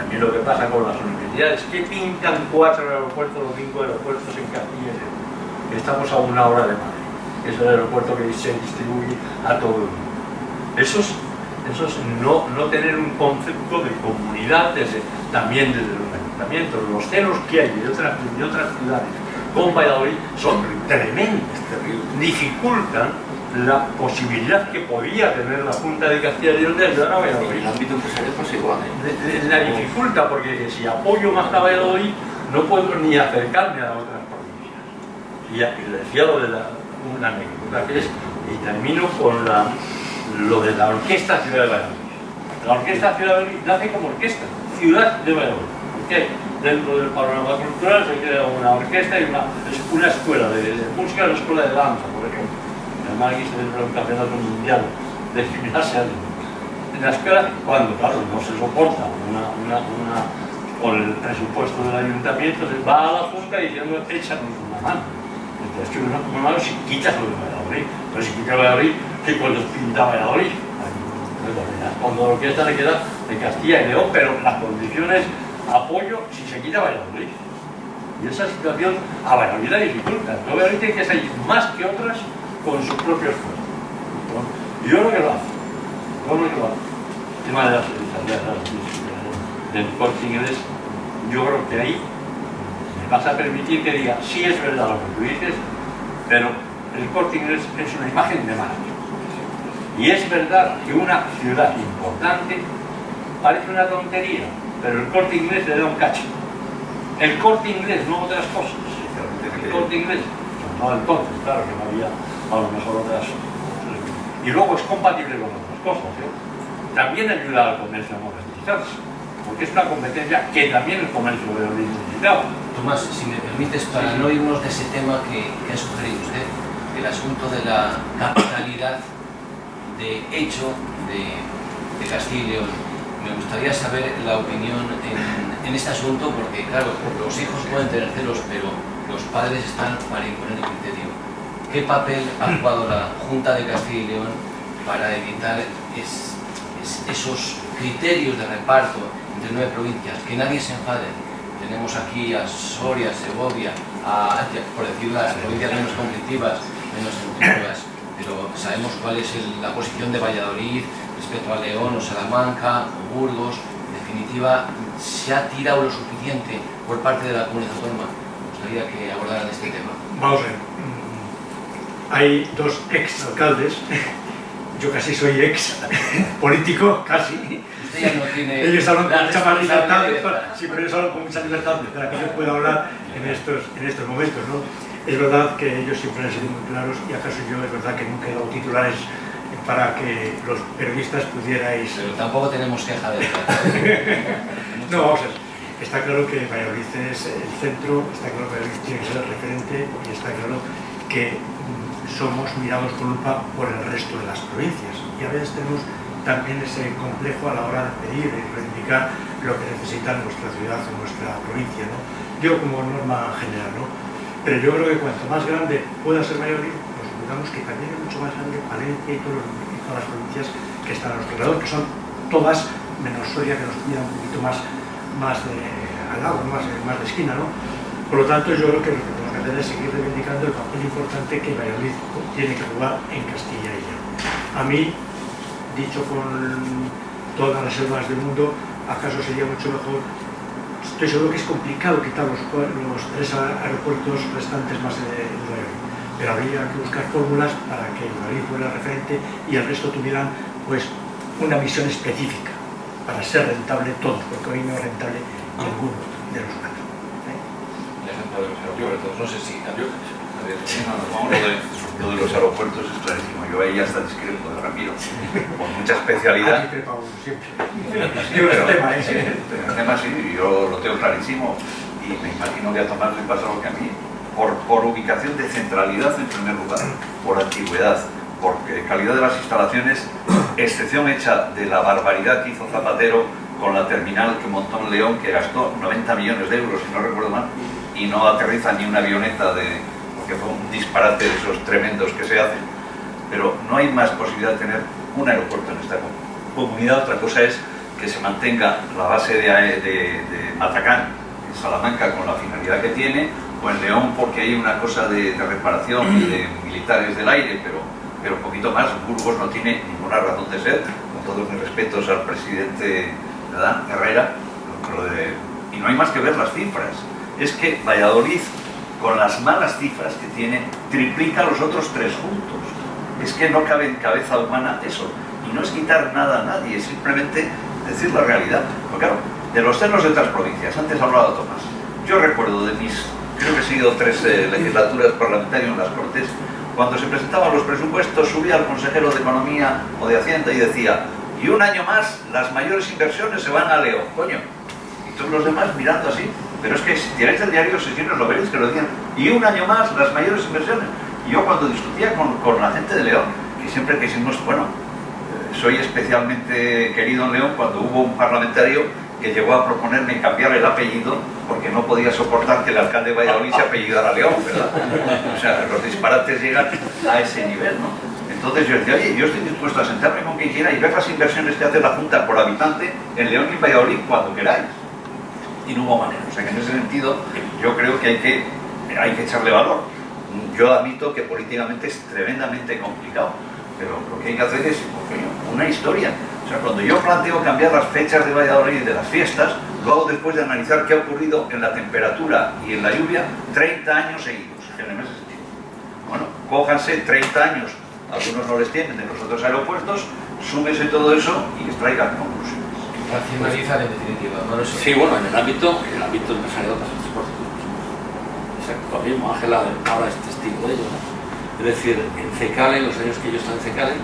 también lo que pasa con las universidades, que pintan cuatro aeropuertos o cinco aeropuertos en Castilla y Estamos a una hora de Madrid, es el aeropuerto que se distribuye a todo el mundo. Eso es, no, no, tener un concepto de comunidad también desde los ayuntamientos. Los celos que hay de otras, de otras ciudades con Valladolid son tremendos, dificultan la posibilidad que podía tener la Junta de Castilla y León de ayudar a Valladolid. En el ámbito empresarial pasa igual. ¿eh? La dificulta, porque si apoyo más a Valladolid, no puedo ni acercarme a otras provincias. Y les decía lo de la, una anécdota, que es, y termino con la, lo de la Orquesta Ciudad de Valladolid. La Orquesta Ciudad de Valladolid nace como orquesta, Ciudad de Valladolid. qué? dentro del panorama cultural se crea una orquesta y una, una escuela de, de música, una escuela de danza, por ejemplo aquí se celebra un campeonato mundial de gimnasia en la escuela, cuando claro no se soporta una, una, una, con el presupuesto del ayuntamiento, se va a la junta diciendo échanos una mano. Entonces que una, mano si quitas lo de Valladolid, pero si quitas Valladolid, ¿qué cuando pinta Valladolid? Cuando la orquesta le queda de Castilla y León, pero las condiciones apoyo si se quita Valladolid. Y esa situación a Valladolid la dificulta. No Valladolid tiene que salir más que otras con sus propios esfuerzo. Y yo creo que lo hace. Yo creo que lo hace. El tema de las del corte inglés, yo creo que ahí me vas a permitir que diga, sí es verdad lo que tú dices, pero el corte inglés es una imagen de marca. Y es verdad que una ciudad importante parece una tontería, pero el corte inglés le da un cacho. El corte inglés, no otras cosas. El corte inglés, no entonces, claro que no había a lo mejor otras. Y luego es compatible con otras cosas. ¿eh? También ayuda al comercio a modernizarse, porque es una competencia que también el comercio debe necesitaba. Tomás, si me permites, para no irnos de ese tema que, que ha sugerido usted, el asunto de la capitalidad de hecho de, de Castilla y León. Me gustaría saber la opinión en, en, este asunto porque, claro, los hijos pueden tener celos, pero los padres están para imponer el criterio. ¿Qué papel ha jugado la Junta de Castilla y León para evitar es, es, esos criterios de reparto entre nueve provincias? Que nadie se enfade. Tenemos aquí a Soria, Segovia, a, por decir las provincias menos conflictivas, menos conflictivas pero sabemos cuál es el, la posición de Valladolid respecto a León o Salamanca o Burgos. En definitiva, ¿se ha tirado lo suficiente por parte de la comunidad autónoma? Me gustaría que abordaran este tema. Vamos a ver. Hay dos ex alcaldes. Yo casi soy ex político, casi. Usted ya no tiene ellos hablan con mucha más libertad, libertad. sí, pero ellos hablan con mucha libertad para que yo pueda hablar en estos, en estos momentos, ¿no? Es verdad que ellos siempre han sido muy claros y acaso yo es verdad que nunca he dado titulares para que los periodistas pudierais... Pero tampoco tenemos queja de No, vamos a ver. Está claro que Valladolid es el centro, está claro que Valladolid tiene que ser el referente y está claro que somos mirados con lupa por el resto de las provincias. Y a veces tenemos también ese complejo a la hora de pedir y reivindicar lo que necesita nuestra ciudad o nuestra provincia. ¿no? Yo como norma general, ¿no? Pero yo creo que cuanto más grande pueda ser Valladolid, pues digamos que también es mucho más grande Valencia y, todas las provincias que están a nuestro alrededor, que son todas menos Soria, que nos pida un poquito más, más de, al lado, más, más de esquina, ¿no? Por lo tanto, yo creo que lo que tenemos que hacer es seguir reivindicando el papel importante que Valladolid tiene que jugar en Castilla y León. A mí, dicho con todas las selvas del mundo, acaso sería mucho mejor estoy seguro que es complicado quitar los, los tres aeropuertos restantes más de, de pero habría que buscar fórmulas para que Madrid fuera referente y el resto tuvieran pues una misión específica para ser rentable todo, porque hoy no es rentable ninguno de los cuatro. ¿eh? ejemplo de los aeropuertos, no sé si... A ver, no, lo, de, lo de los aeropuertos es clarísimo, yo ahí ya está discreto de Ramiro, con mucha especialidad. Tema, ¿eh? el tema sí, yo lo tengo clarísimo y me imagino que a Tomás le pasa lo que a mí, por, por ubicación de centralidad en primer lugar, por antigüedad, por calidad de las instalaciones, excepción hecha de la barbaridad que hizo Zapatero con la terminal que montó en León, que gastó 90 millones de euros, si no recuerdo mal, y no aterriza ni una avioneta, de, porque fue un disparate de esos tremendos que se hacen. Pero no hay más posibilidad de tener un aeropuerto en esta comunidad. Otra cosa es que se mantenga la base de, de, de Matacán en Salamanca con la finalidad que tiene, o en León porque hay una cosa de, de reparación y de militares del aire, pero, pero un poquito más. Burgos no tiene ninguna razón de ser, con todos mis respetos al presidente ¿verdad? Herrera, de, y no hay más que ver las cifras. Es que Valladolid, con las malas cifras que tiene, triplica los otros tres juntos. Es que no cabe en cabeza humana eso. Y no es quitar nada a nadie, es simplemente decir la realidad. Porque claro, de los celos de otras provincias, antes ha hablado Tomás, yo recuerdo de mis, creo que he sido tres eh, legislaturas parlamentarias en las Cortes, cuando se presentaban los presupuestos subía al consejero de Economía o de Hacienda y decía y un año más las mayores inversiones se van a León, coño. Y todos los demás mirando así, pero es que si tiráis el diario sesiones lo veréis que lo decían, y un año más las mayores inversiones. Yo cuando discutía con, con la gente de León, que siempre quisimos, bueno, soy especialmente querido en León cuando hubo un parlamentario que llegó a proponerme cambiar el apellido porque no podía soportar que el alcalde de Valladolid se apellidara León, ¿verdad? O sea, los disparates llegan a ese nivel, ¿no? Entonces yo decía, oye, yo estoy dispuesto a sentarme con quien quiera y ver las inversiones que hace la Junta por habitante en León y Valladolid cuando queráis. Y no hubo manera. O sea que en ese sentido yo creo que hay que, hay que echarle valor. Yo admito que políticamente es tremendamente complicado pero lo que hay que hacer es una historia. O sea, cuando yo planteo cambiar las fechas de Valladolid de las fiestas, lo hago después de analizar qué ha ocurrido en la temperatura y en la lluvia 30 años seguidos, en de septiembre. Bueno, cójanse 30 años algunos no les tienen en los otros aeropuertos, súmese todo eso y extraigan conclusiones. Racionalizar en definitiva. Eso. Sí, bueno, en el ámbito, en el ámbito empresarial transporte. Exacto, lo mismo, Ángela ahora es testigo de ello. ¿no? Es decir, en CECALE, en los años que yo he estado en CECALE,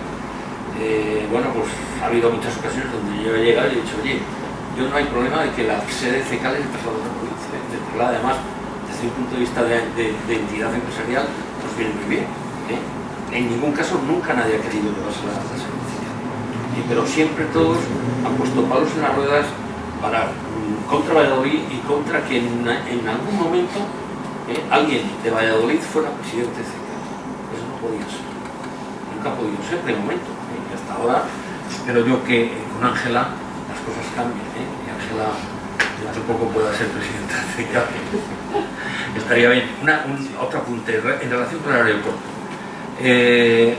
eh, bueno, pues ha habido muchas ocasiones donde yo he llegado y he dicho, oye, yo no hay problema de que la sede de CECALE se traslade a la provincia. Traslade además, desde un punto de vista de, entidad empresarial, nos viene muy bien. ¿eh? En ningún caso nunca nadie ha querido llevarse la, sede de. Eh, pero siempre todos han puesto palos en las ruedas para mm, contra Valladolid y contra que en, algún momento eh, alguien de Valladolid fuera presidente de. Eso no podía ser. Nunca ha podido ser de momento. ¿eh? Hasta ahora espero yo que eh, con Ángela las cosas cambien. ¿eh? Y Ángela dentro de poco pueda ser presidenta de CECAL. Estaría bien. Una, un, otro apunte en relación con el aeropuerto.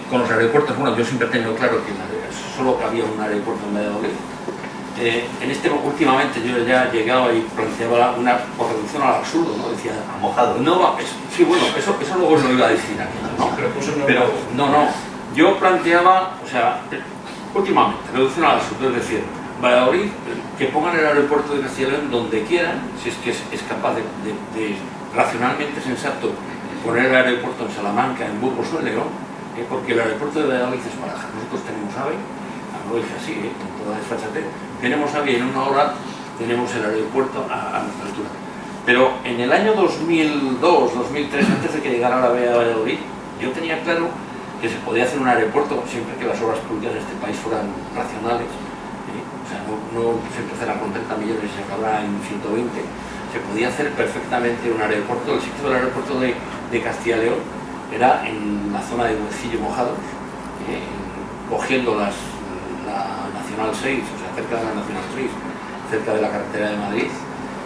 Con los aeropuertos, bueno, yo siempre he tenido claro que solo cabía un aeropuerto en Valladolid. Eh, en este últimamente yo ya llegaba y planteaba una por reducción al absurdo, ¿no? Decía, mojado. no va, es- sí, bueno, eso, eso luego lo iba a decir aquí, ¿no? Pero Pero no, no, yo planteaba, o sea, últimamente, reducción al absurdo, es decir, Valladolid, que pongan el aeropuerto de Castilla León donde quieran, si es que es, es capaz de, de- de racionalmente sensato poner el aeropuerto en Salamanca, en Burgos o en León, eh, porque el aeropuerto de Valladolid es Barajas. Nosotros tenemos AVE, lo dije así, eh, con toda desfachatez, tenemos en una hora tenemos el aeropuerto a, a nuestra altura. Pero en el año 2002, 2003, antes de que llegara la AVE a Valladolid, yo tenía claro que se podía hacer un aeropuerto siempre que las obras públicas de este país fueran racionales. ¿eh? O sea, no, se empezara con 30 millones y se acabara en 120. Se podía hacer perfectamente un aeropuerto. El sitio del aeropuerto de, de Castilla y León era en la zona de Huecillo Mojados, ¿eh? cogiendo las, la Nacional 6, o sea, cerca de la Nacional 6, cerca de la carretera de Madrid,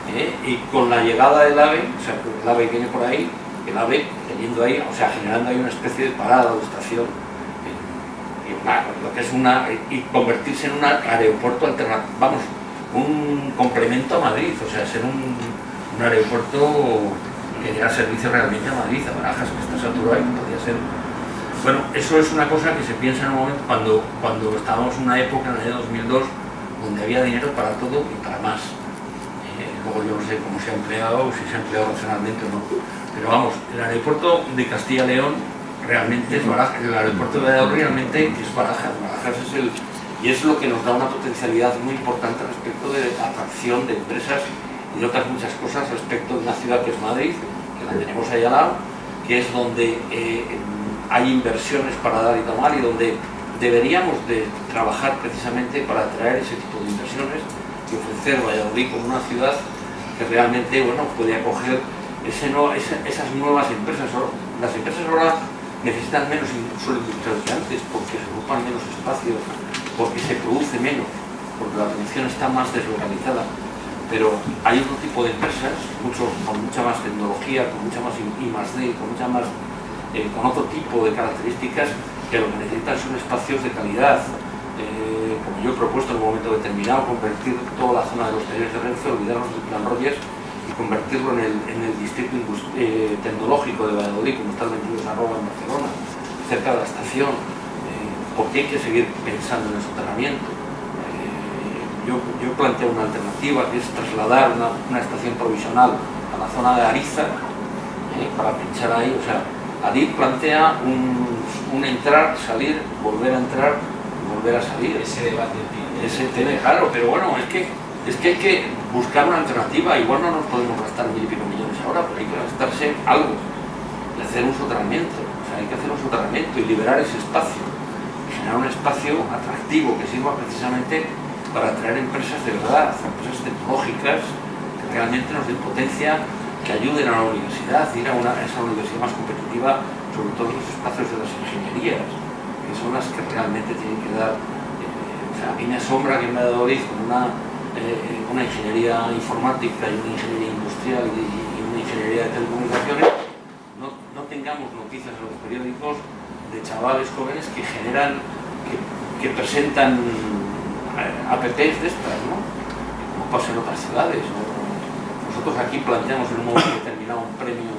¿eh? y con la llegada del AVE, o sea, el AVE viene por ahí, el AVE teniendo ahí, o sea, generando ahí una especie de parada o estación, lo que es una, y convertirse en un aeropuerto alternativo, vamos, un complemento a Madrid, o sea, ser un, aeropuerto que diera servicio realmente a Madrid, a Barajas, que está saturado y podría ser bueno, eso es una cosa que se piensa en un momento cuando, cuando estábamos en una época, en el año 2002, donde había dinero para todo y para más. Eh, luego yo no sé cómo se ha empleado, si se ha empleado racionalmente o no. Pero vamos, el aeropuerto de Castilla y León realmente es Barajas, el aeropuerto de Valladolid realmente es Barajas. Barajas es el, y es lo que nos da una potencialidad muy importante respecto de atracción de empresas y de otras muchas cosas respecto de una ciudad que es Madrid, que la tenemos ahí al lado, que es donde eh, hay inversiones para dar y tomar y donde deberíamos de trabajar precisamente para atraer ese tipo de inversiones y ofrecer Valladolid como una ciudad que realmente bueno, puede acoger ese no- ese- esas nuevas empresas. Las empresas ahora necesitan menos suelo industrial que antes porque se ocupan menos espacios, porque se produce menos, porque la producción está más deslocalizada. Pero hay otro tipo de empresas, mucho, con mucha más tecnología, con mucha más I más D, con mucha más eh, con otro tipo de características que lo que necesitan son espacios de calidad. Eh, como yo he propuesto en un momento determinado, convertir toda la zona de los talleres de Renfe, olvidarnos del plan Rogers y convertirlo en el, en el distrito eh, tecnológico de Valladolid, como está el 22 arroba en Barcelona, cerca de la estación, porque hay que seguir pensando en el soterramiento. Yo, yo planteo una alternativa que es trasladar una, una estación provisional a la zona de Ariza para pinchar ahí, o sea, Adif plantea un, un entrar, salir, volver a entrar, volver a salir. ese debate tiene- Ese tema, claro, pero bueno, es que, es que hay que buscar una alternativa. Igual no nos podemos gastar mil y pico millones ahora, pero hay que gastarse algo y hacer un soterramiento. O sea, hay que hacer un soterramiento y liberar ese espacio. Generar un espacio atractivo que sirva precisamente para atraer empresas de verdad, empresas tecnológicas que realmente nos den potencia, que ayuden a la universidad, ir a, una, a esa universidad más competitiva, sobre todo en los espacios de las ingenierías, que son las que realmente tienen que dar o sea, a mí me asombra que en Valladolid con una, eh, una ingeniería informática y una ingeniería industrial y, una ingeniería de telecomunicaciones no, no tengamos noticias en los periódicos de chavales jóvenes que generan, que, presentan eh, de estas, ¿no? Como pasa en otras ciudades. ¿no? Nosotros aquí planteamos en un momento determinado un premio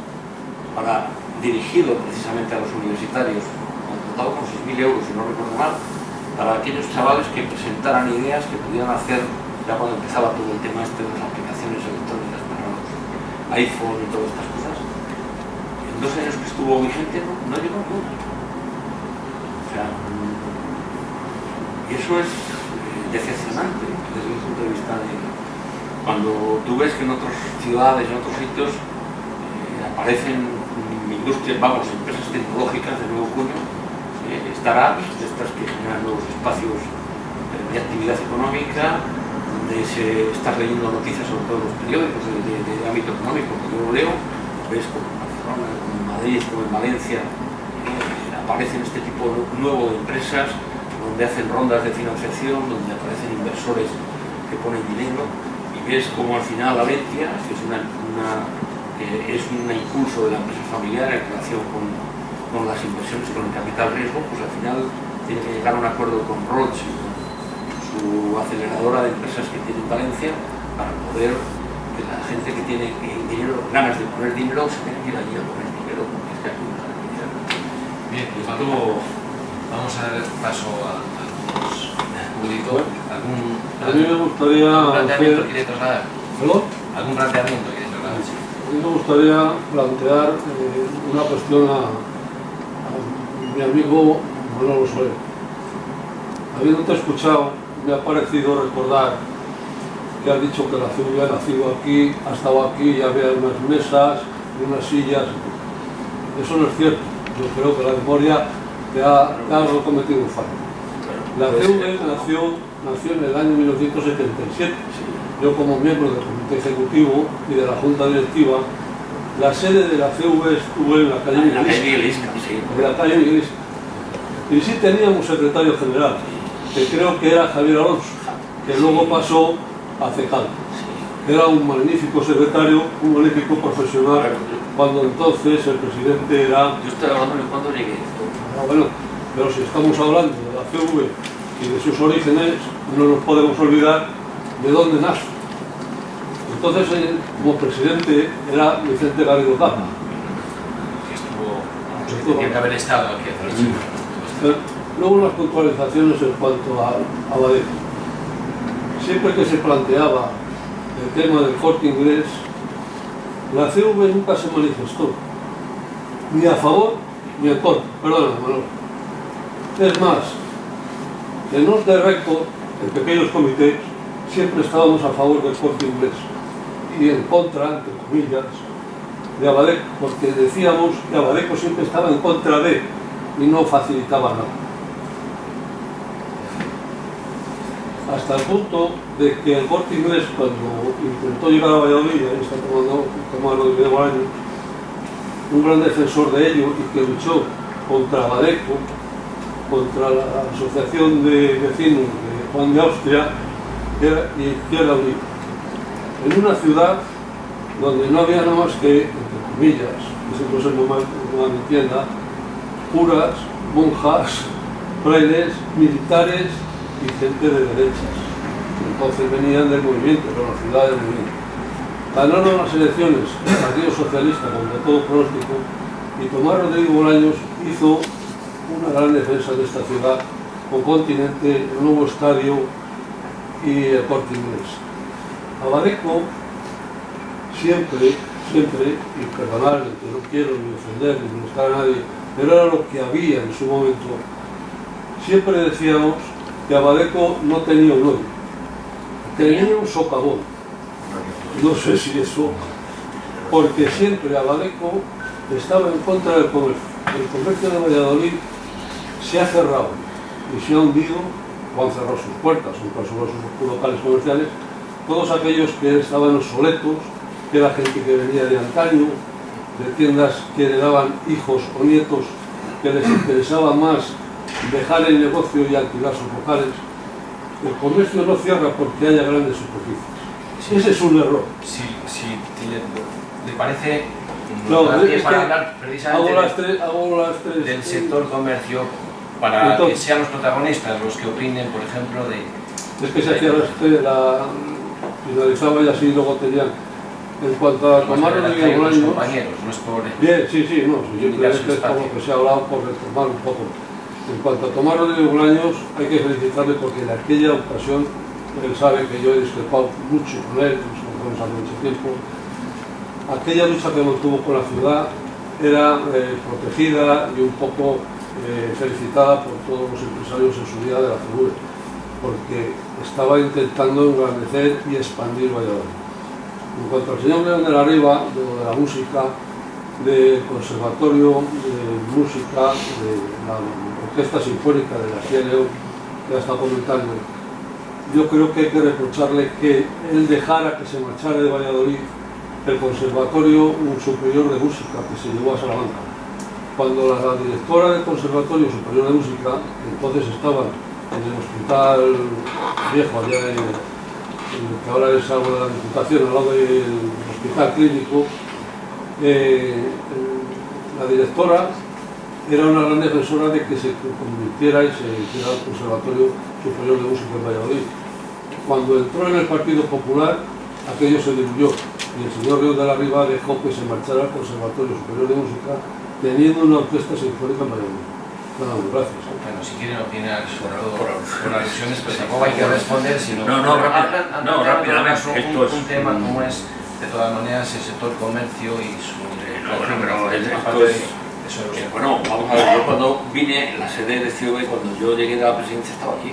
para, dirigido precisamente a los universitarios, dotado con 6.000 euros, si no recuerdo mal, para aquellos chavales que presentaran ideas que pudieran hacer ya cuando empezaba todo el tema este de las aplicaciones electrónicas para iPhone y todas estas cosas. En dos años que estuvo vigente no, no llegó a nada. O sea, y eso es eh, decepcionante desde el punto de vista de cuando tú ves que en otras ciudades, en otros sitios, eh, aparecen industrias, vamos, empresas tecnológicas de nuevo cuño, eh, startups, estas que generan nuevos espacios eh, de actividad económica, donde se está leyendo noticias sobre todos los periódicos de, ámbito económico, que yo lo leo, ves como en Barcelona, como en Madrid, como en Valencia, eh, aparecen este tipo nuevo de empresas donde hacen rondas de financiación, donde aparecen inversores que ponen dinero y ves como al final Alentia, que es una, es un impulso de la empresa familiar en relación con, con las inversiones con el capital riesgo, pues al final tiene que llegar a un acuerdo con Roche, su aceleradora de empresas que tiene en Valencia, para poder que la gente que tiene dinero, ganas de poner dinero se tenga que ir allí a poner dinero, porque es que aquí no. Bien, pues vamos a dar paso a algunos ¿Algún, A mí me gustaría algún planteamiento hacer- quiere trasladar? ¿Perdón? ¿Algún planteamiento quiere trasladar? A mí me gustaría plantear eh, una cuestión a, a mi amigo Manolo Soler. Habiéndote escuchado, me ha parecido recordar que has dicho que la CV ha nacido aquí, ha estado aquí, y había unas mesas y unas sillas. Eso no es cierto. Yo creo que la memoria te ha, te ha cometido un fallo. La CV nació, nació en el año 1977. Yo como miembro del comité ejecutivo y de la junta directiva, la sede de la CV estuvo en la calle En la calle Isca, sí. de la calle Miguel Isca. Y sí teníamos secretario general, que creo que era Javier Alonso, que luego pasó a CECAL. Era un magnífico secretario, un magnífico profesional, cuando entonces el presidente era Yo estoy hablando de cuando llegué. Ah, bueno, pero si estamos hablando CV y de sus orígenes, no nos podemos olvidar de dónde nace. Entonces, eh, como presidente era Vicente Garrido Capa. Que estuvo, tenía que haber estado aquí hace ocho años. Eh, Luego unas puntualizaciones en cuanto a, a. Siempre que se planteaba el tema del corte inglés, la CV nunca se manifestó, ni a favor ni en contra. Perdona, Manolo. Es más, en de récord, en pequeños comités, siempre estábamos a favor del corte inglés y en contra, entre comillas, de Abadeco, porque decíamos que Abadeco siempre estaba en contra de y no facilitaba nada. Hasta el punto de que el corte inglés, cuando intentó llegar a Valladolid, ahí está tomando, de años, un gran defensor de ello y que luchó contra Abadeco, contra la Asociación de Vecinos de Juan de Austria era Izquierda Unida. En una ciudad donde no había nada más que, entre comillas, que se no me entienda, curas, monjas, frailes, militares y gente de derechas. Entonces venían del movimiento, de la ciudad del movimiento. Ganaron las elecciones el Partido Socialista contra todo pronóstico y Tomás Rodrigo Bolaños hizo una gran defensa de esta ciudad con Continente, el nuevo estadio y el corte inglés. Abadeco siempre, siempre, y perdonadme, que no quiero ni ofender ni molestar a nadie, pero era lo que había en su momento. Siempre decíamos que Abadeco no tenía un odio, tenía un socavón. No sé si eso, porque siempre Abadeco estaba en contra del comercio. El comercio de Valladolid se ha cerrado y se ha hundido o han cerrado sus puertas, o incluso sus locales comerciales, todos aquellos que estaban obsoletos, que era gente que venía de antaño, de tiendas que le daban hijos o nietos que les interesaba más dejar el negocio y alquilar sus locales. El comercio no cierra porque haya grandes superficies. Ese es un error. Si, si le, le parece, No, es para que hablar Hago precisamente las de- tres, hago las tres. del sector comercio para Entonces- que sean los protagonistas los que opinen, por ejemplo, de... Es que se hacía la, este, la finalizaba y así luego tenían. En cuanto a tomar el los Bolaños, compañeros, no es por... Bien, sí, sí, no, que es como espacio. que se ha hablado por retomar un poco. En cuanto a Tomás Rodríguez Bolaños, hay que felicitarle porque en aquella ocasión él sabe que yo he discrepado mucho con él, nos conocemos hace mucho tiempo. Aquella lucha que mantuvo con la ciudad era eh, protegida y un poco eh, felicitada por todos los empresarios en su día de la figura, porque estaba intentando engrandecer y expandir Valladolid. En cuanto al señor León de la Riva, de, de la música, del Conservatorio de Música, de la Orquesta Sinfónica de la León, que ha estado comentando, yo creo que hay que reprocharle que él dejara que se marchara de Valladolid el Conservatorio Superior de Música que se llevó a Salamanca. Cuando la directora del Conservatorio Superior de Música, entonces estaba en el hospital viejo, allá en, en que ahora es algo de la Diputación, al lado del hospital clínico, eh, la directora era una gran defensora de que se convirtiera y se hiciera el Conservatorio Superior de Música en Valladolid. Cuando entró en el Partido Popular, aquello se diluyó y el señor Río de la Riva dejó que se marchara al Conservatorio Superior de Música teniendo una orquesta sinfónica en Valladolid. Nada más, gracias. Bueno, si quieren opinar sobre todo por, alusiones, pues tampoco hay que responder, sino No, no, hablan- no, rápidamente, un, esto un, es un tema como es, de todas maneras, el sector comercio y su No, bueno, pero es- esto es- eso, Eh, eso. bueno, vamos a ver, yo cuando vine, la sede de CIOB, cuando yo llegué de la presidencia estaba aquí.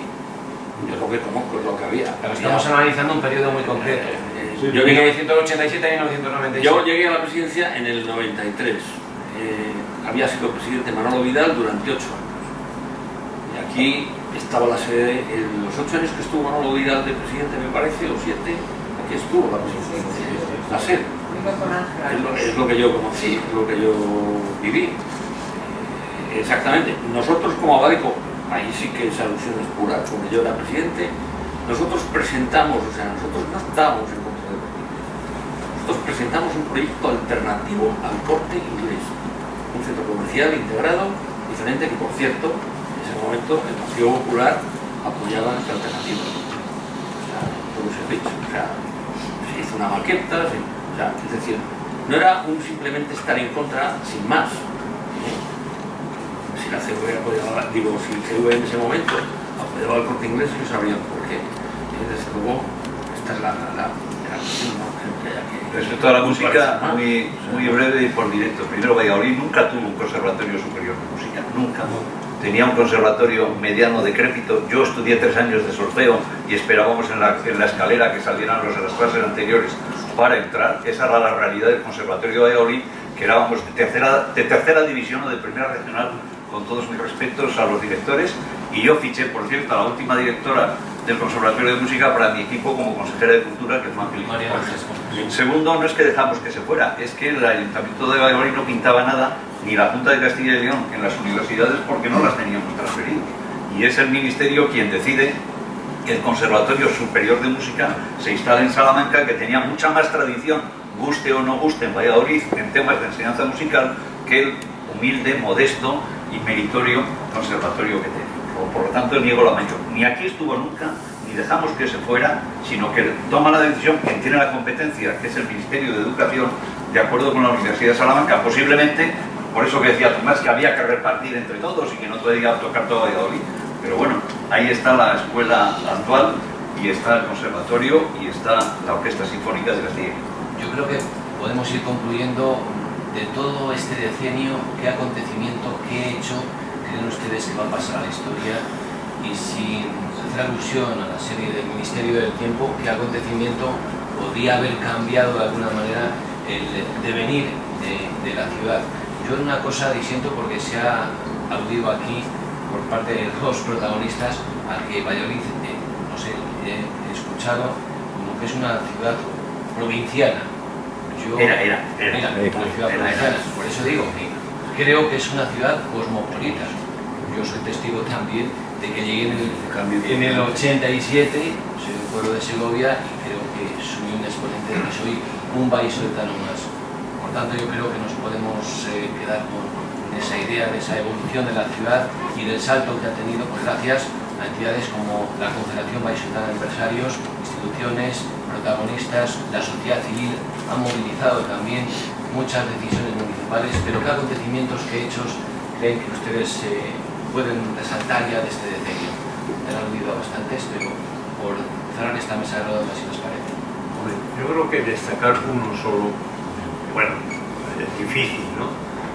Yo lo que conozco es lo que había. Pero Había- estamos analizando un periodo muy concreto. Eh, Sí, yo, llegué, 1987 y 1997. yo llegué a la presidencia en el 93. Eh, había sido presidente Manolo Vidal durante ocho años. Y aquí estaba la sede, en los ocho años que estuvo Manolo Vidal de presidente, me parece, o siete, aquí estuvo la presidencia, la sede. Es lo, es lo que yo conocí, es lo que yo viví. Exactamente. Nosotros como Abadico, ahí sí que esa alusión es pura, cuando yo era presidente, nosotros presentamos, o sea, nosotros no estábamos en contra del. Nosotros presentamos un proyecto alternativo al corte inglés. Un centro comercial integrado, diferente, que por cierto, en ese momento el Partido Popular apoyaba esta alternativa. O sea, todo se ha dicho. O sea, se hizo una maqueta, se- o sea, es decir, no era un simplemente estar en contra sin más. ¿eh? Si la CV apoyaba, digo, si el CV en ese momento apoyaba al corte inglés, ellos sabrían por qué. Y desde luego, esta es la, Respecto a la música, muy, muy breve y por directo. Primero, Valladolid nunca tuvo un conservatorio superior de música, nunca. Tenía un conservatorio mediano decrépito. Yo estudié tres años de solfeo y esperábamos en la, en la escalera que salieran los de las clases anteriores para entrar. Esa era la realidad del conservatorio de Valladolid, que éramos de tercera, de tercera división o de primera regional, con todos mis respetos a los directores. Y yo fiché, por cierto, a la última directora del Conservatorio de Música para mi equipo como consejera de Cultura, que es Ángeles. Segundo, no es que dejamos que se fuera, es que el Ayuntamiento de Valladolid no pintaba nada, ni la Junta de Castilla y León en las universidades porque no las teníamos transferidos. Y es el Ministerio quien decide que el Conservatorio Superior de Música se instale en Salamanca, que tenía mucha más tradición, guste o no guste en Valladolid, en temas de enseñanza musical, que el humilde, modesto y meritorio conservatorio que tenía. Por, lo tanto, niego la mayor. Ni aquí estuvo nunca, ni dejamos que se fuera, sino que toma la decisión quien tiene la competencia, que es el Ministerio de Educación, de acuerdo con la Universidad de Salamanca, posiblemente, por eso que decía Tomás, que había que repartir entre todos y que no podía tocar todo Valladolid. Pero bueno, ahí está la escuela actual y está el conservatorio y está la Orquesta Sinfónica de Castilla. Yo creo que podemos ir concluyendo de todo este decenio, qué acontecimiento, qué hecho creen ustedes que va a pasar a la historia y sin hacer alusión a la serie del Ministerio del Tiempo, qué acontecimiento podría haber cambiado de alguna manera el devenir de, la ciudad. Yo en una cosa disiento porque se ha aludido aquí por parte de dos protagonistas a que Valladolid, eh, no sé, he escuchado como que es una ciudad provinciana. Yo, Era, era, era. Ciudad Era. Por eso digo que creo que es una ciudad cosmopolita. Yo soy testigo también de que llegué en el, en el 87, soy del pueblo de Segovia y creo que soy un exponente de que soy un vallisoletano más. Por tanto, yo creo que nos podemos eh, quedar con esa idea de esa evolución de la ciudad y del salto que ha tenido, pues gracias a entidades como la Confederación Vallisoletana de Empresarios, instituciones, protagonistas, la sociedad civil han movilizado también muchas decisiones municipales, pero qué acontecimientos, qué hechos creen que ustedes eh, pueden resaltar ya de este decenio? Han aludido bastantes, pero por cerrar esta mesa de redonda, si nos parece. Yo creo que destacar uno solo, bueno, es difícil, ¿no?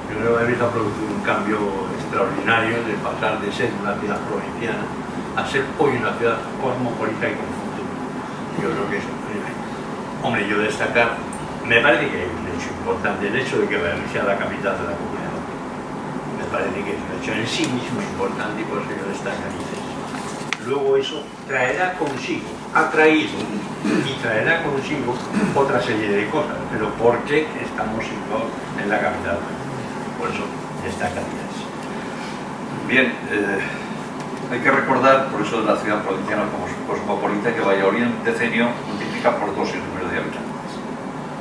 Yo creo que Madrid ha producido un cambio extraordinario de pasar de ser una ciudad provinciana a ser hoy una ciudad cosmopolita y con futuro. Yo creo que eso, hombre, yo destacar, me parece que hay un hecho importante, el hecho de que Valladolid sea la capital de la comunidad. Me parece que es un hecho en sí mismo importante y por eso yo destacaría. Luego eso traerá consigo, ha traído y traerá consigo otra serie de cosas, pero ¿por qué estamos en la capital? Por eso destacaría eso. Bien, eh, hay que recordar, por eso de la ciudad provinciana como cosmopolita, que Valladolid en un decenio por dos el número de habitantes.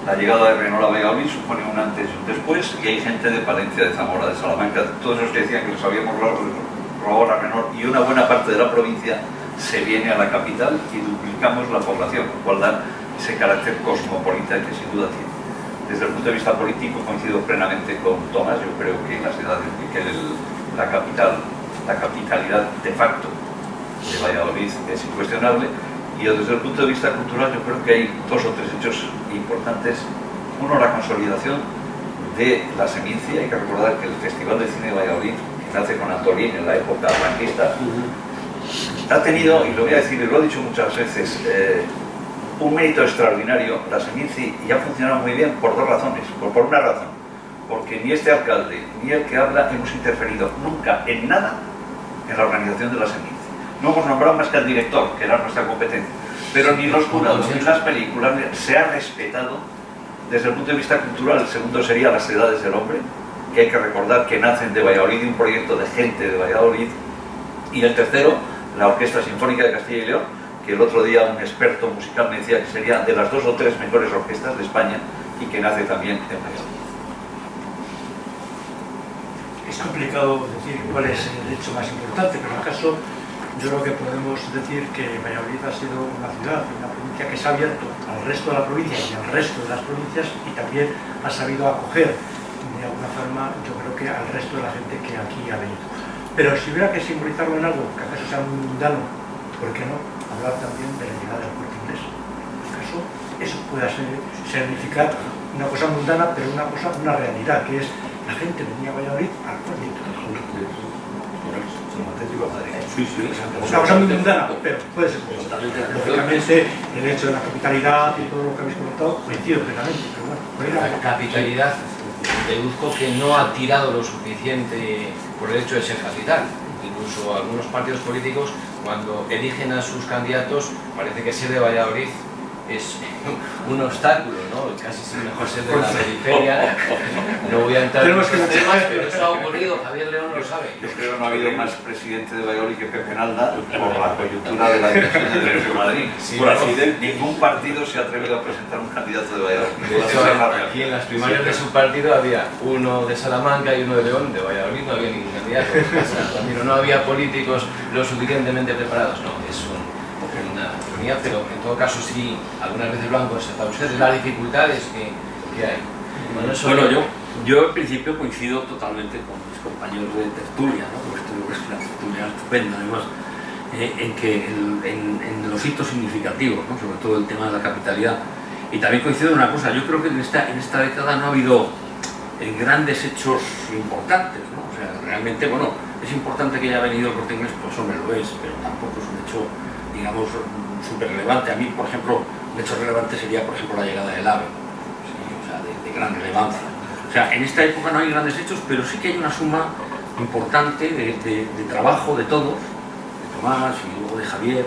La llegada de Renault a Valladolid supone un antes y un después, y hay gente de Palencia, de Zamora, de Salamanca, todos esos que decían que les habíamos robado a Renault, y una buena parte de la provincia se viene a la capital y duplicamos la población, lo cual da ese carácter cosmopolita que sin duda tiene. Desde el punto de vista político coincido plenamente con Tomás, yo creo que la ciudad de que la capital, la capitalidad de facto de Valladolid es incuestionable y desde el punto de vista cultural yo creo que hay dos o tres hechos importantes. Uno, la consolidación de la Semincia, hay que recordar que el Festival de Cine de Valladolid, que nace con Antolín en la época franquista, ha tenido, y lo voy a decir, y lo he dicho muchas veces, eh, un mérito extraordinario, la Seminci, y ha funcionado muy bien por dos razones, por, por una razón, porque ni este alcalde ni el que habla hemos interferido nunca en nada en la organización de la Seminci. No hemos nombrado más que al director, que era nuestra competencia, pero ni los jurados ni las películas se ha respetado desde el punto de vista cultural. El segundo sería las edades del hombre, que hay que recordar que nacen de Valladolid, un proyecto de gente de Valladolid, y el tercero, la Orquesta Sinfónica de Castilla y León, que el otro día un experto musical me decía que sería de las dos o tres mejores orquestas de España y que nace también en Valladolid. Es complicado decir cuál es el hecho más importante, pero en caso yo creo que podemos decir que Valladolid ha sido una ciudad, una provincia que se ha abierto al resto de la provincia y al resto de las provincias y también ha sabido acoger de alguna forma, yo creo que al resto de la gente que aquí ha venido. Pero si hubiera que simbolizarlo en algo, que acaso sea muy mundano, ¿por qué no? Hablar también de la llegada del corte inglés. ¿Acaso eso pueda significar una cosa mundana, pero una cosa, una realidad, que es la gente venía a Valladolid al corte inglés. Sí, sí, Una cosa muy mundana, pero puede ser. Lógicamente, el hecho de la capitalidad y todo lo que habéis comentado coincido plenamente. La capitalidad, deduzco que no ha tirado lo suficiente por el hecho de ser capital. Incluso algunos partidos políticos, cuando eligen a sus candidatos, parece que ser de Valladolid es un obstáculo, ¿no? Casi es mejor ser de la periferia. No voy a entrar en temas, pero eso ha ocurrido, Javier León lo sabe. Yo creo que no ha habido más presidente de Valladolid que Pepe Nalda por la coyuntura de la dirección de Derecho de Madrid. Sí, por ¿no? accidente, ningún partido se ha atrevido a presentar un candidato de Valladolid. De hecho, aquí en las primarias de su partido había uno de Salamanca y uno de León, de Valladolid no había ningún candidato. O sea, no había políticos lo suficientemente preparados, no, es un- pero en todo caso sí, algunas veces lo han constatado ustedes, las dificultades que, que hay. Bueno, eso Bueno, yo, yo en principio coincido totalmente con mis compañeros de tertulia, ¿no? porque creo que es una tertulia estupenda además, eh, en, que el- en, en los hitos significativos, ¿no? sobre todo el tema de la capitalidad. Y también coincido en una cosa, yo creo que en esta, en esta década no ha habido eh, grandes hechos importantes, ¿no? o sea, realmente, bueno, es importante que haya venido el corte inglés, pues hombre, lo es, pero tampoco es un hecho, digamos, súper relevante. A mí, por ejemplo, un hecho relevante sería, por ejemplo, la llegada del AVE, ¿sí? o sea, de, de gran relevancia. O sea, en esta época no hay grandes hechos, pero sí que hay una suma importante de, de- de trabajo de todos, de Tomás y luego de Javier.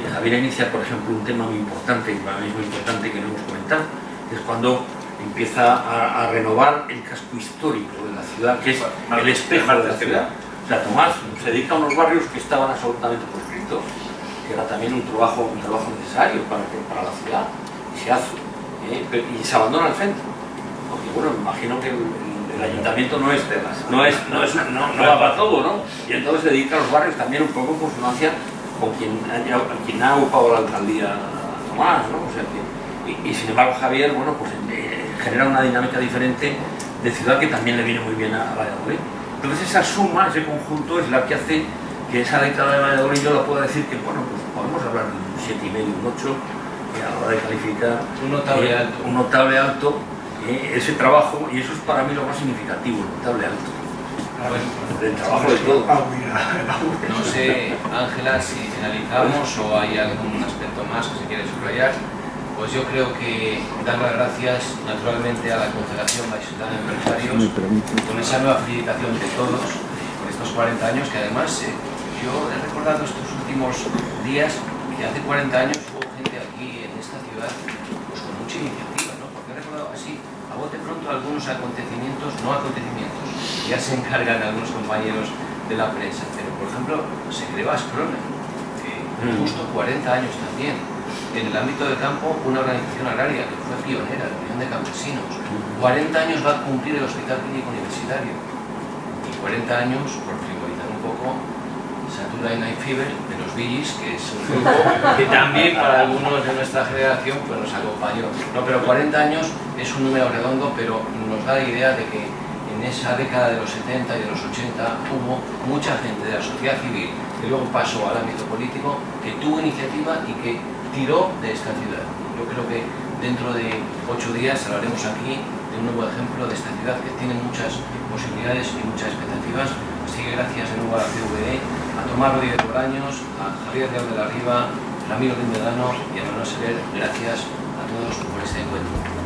Eh, Javier inicia, por ejemplo, un tema muy importante, y para mí es muy importante que no hemos comentado, que es cuando empieza a, a renovar el casco histórico de la ciudad, que es el espejo de la ciudad. O sea, Tomás se dedica a unos barrios que estaban absolutamente proscritos, era también un trabajo, un trabajo necesario para, para la ciudad, y se hace, ¿eh? Y se abandona el centro. Porque bueno, me imagino que el, el- ayuntamiento no es, no es, no es, no, no va para todo, ¿no? Y entonces dedica a los barrios también un poco en consonancia con quien, haya- quien ha ocupado la alcaldía Tomás, ¿no? O sea que, y, y sin embargo Javier, bueno, pues eh, genera una dinámica diferente de ciudad que también le viene muy bien a Valladolid. Entonces esa suma, ese conjunto es la que hace que esa década de Valladolid yo la pueda decir que, bueno, pues podemos hablar de un 7,5, un 8, eh, a la hora de calificar Un notable eh, alto. un notable alto, eh, ese trabajo, y eso es para mí lo más significativo, el notable alto. El trabajo de todo. Ah, No sé, Ángela, si finalizamos o hay algún aspecto más que se quiere subrayar. Pues yo creo que dar las gracias naturalmente a la Confederación Vallisoletana de Empresarios con esa nueva felicitación de todos por estos 40 años que además eh, yo he recordado estos últimos días que hace 40 años hubo gente aquí en esta ciudad pues con mucha iniciativa, ¿no? Porque he recordado así, a bote pronto algunos acontecimientos, no acontecimientos, ya se encargan algunos compañeros de la prensa, pero por ejemplo se creó Asprona, que Mm. justo 40 años también. En el ámbito del campo, una organización agraria que fue pionera, la Unión de Campesinos. 40 años va a cumplir el Hospital Clínico Universitario. Y 40 años, por frivolizar un poco, Saturday Night Fever de los Billys, que es un grupo que también para algunos de nuestra generación pues nos acompañó. No, pero 40 años es un número redondo, pero nos da la idea de que en esa década de los 70 y de los 80 hubo mucha gente de la sociedad civil que luego pasó al ámbito político, que tuvo iniciativa y que tiró de esta ciudad. Yo creo que dentro de ocho días hablaremos aquí de un nuevo ejemplo de esta ciudad que tiene muchas posibilidades y muchas expectativas. Así que gracias de nuevo a la CVE, a Tomás Rodríguez Bolaños, a Javier Real de la Riva, Ramiro Lindedano y a Manuel Sever. Gracias a todos por este encuentro.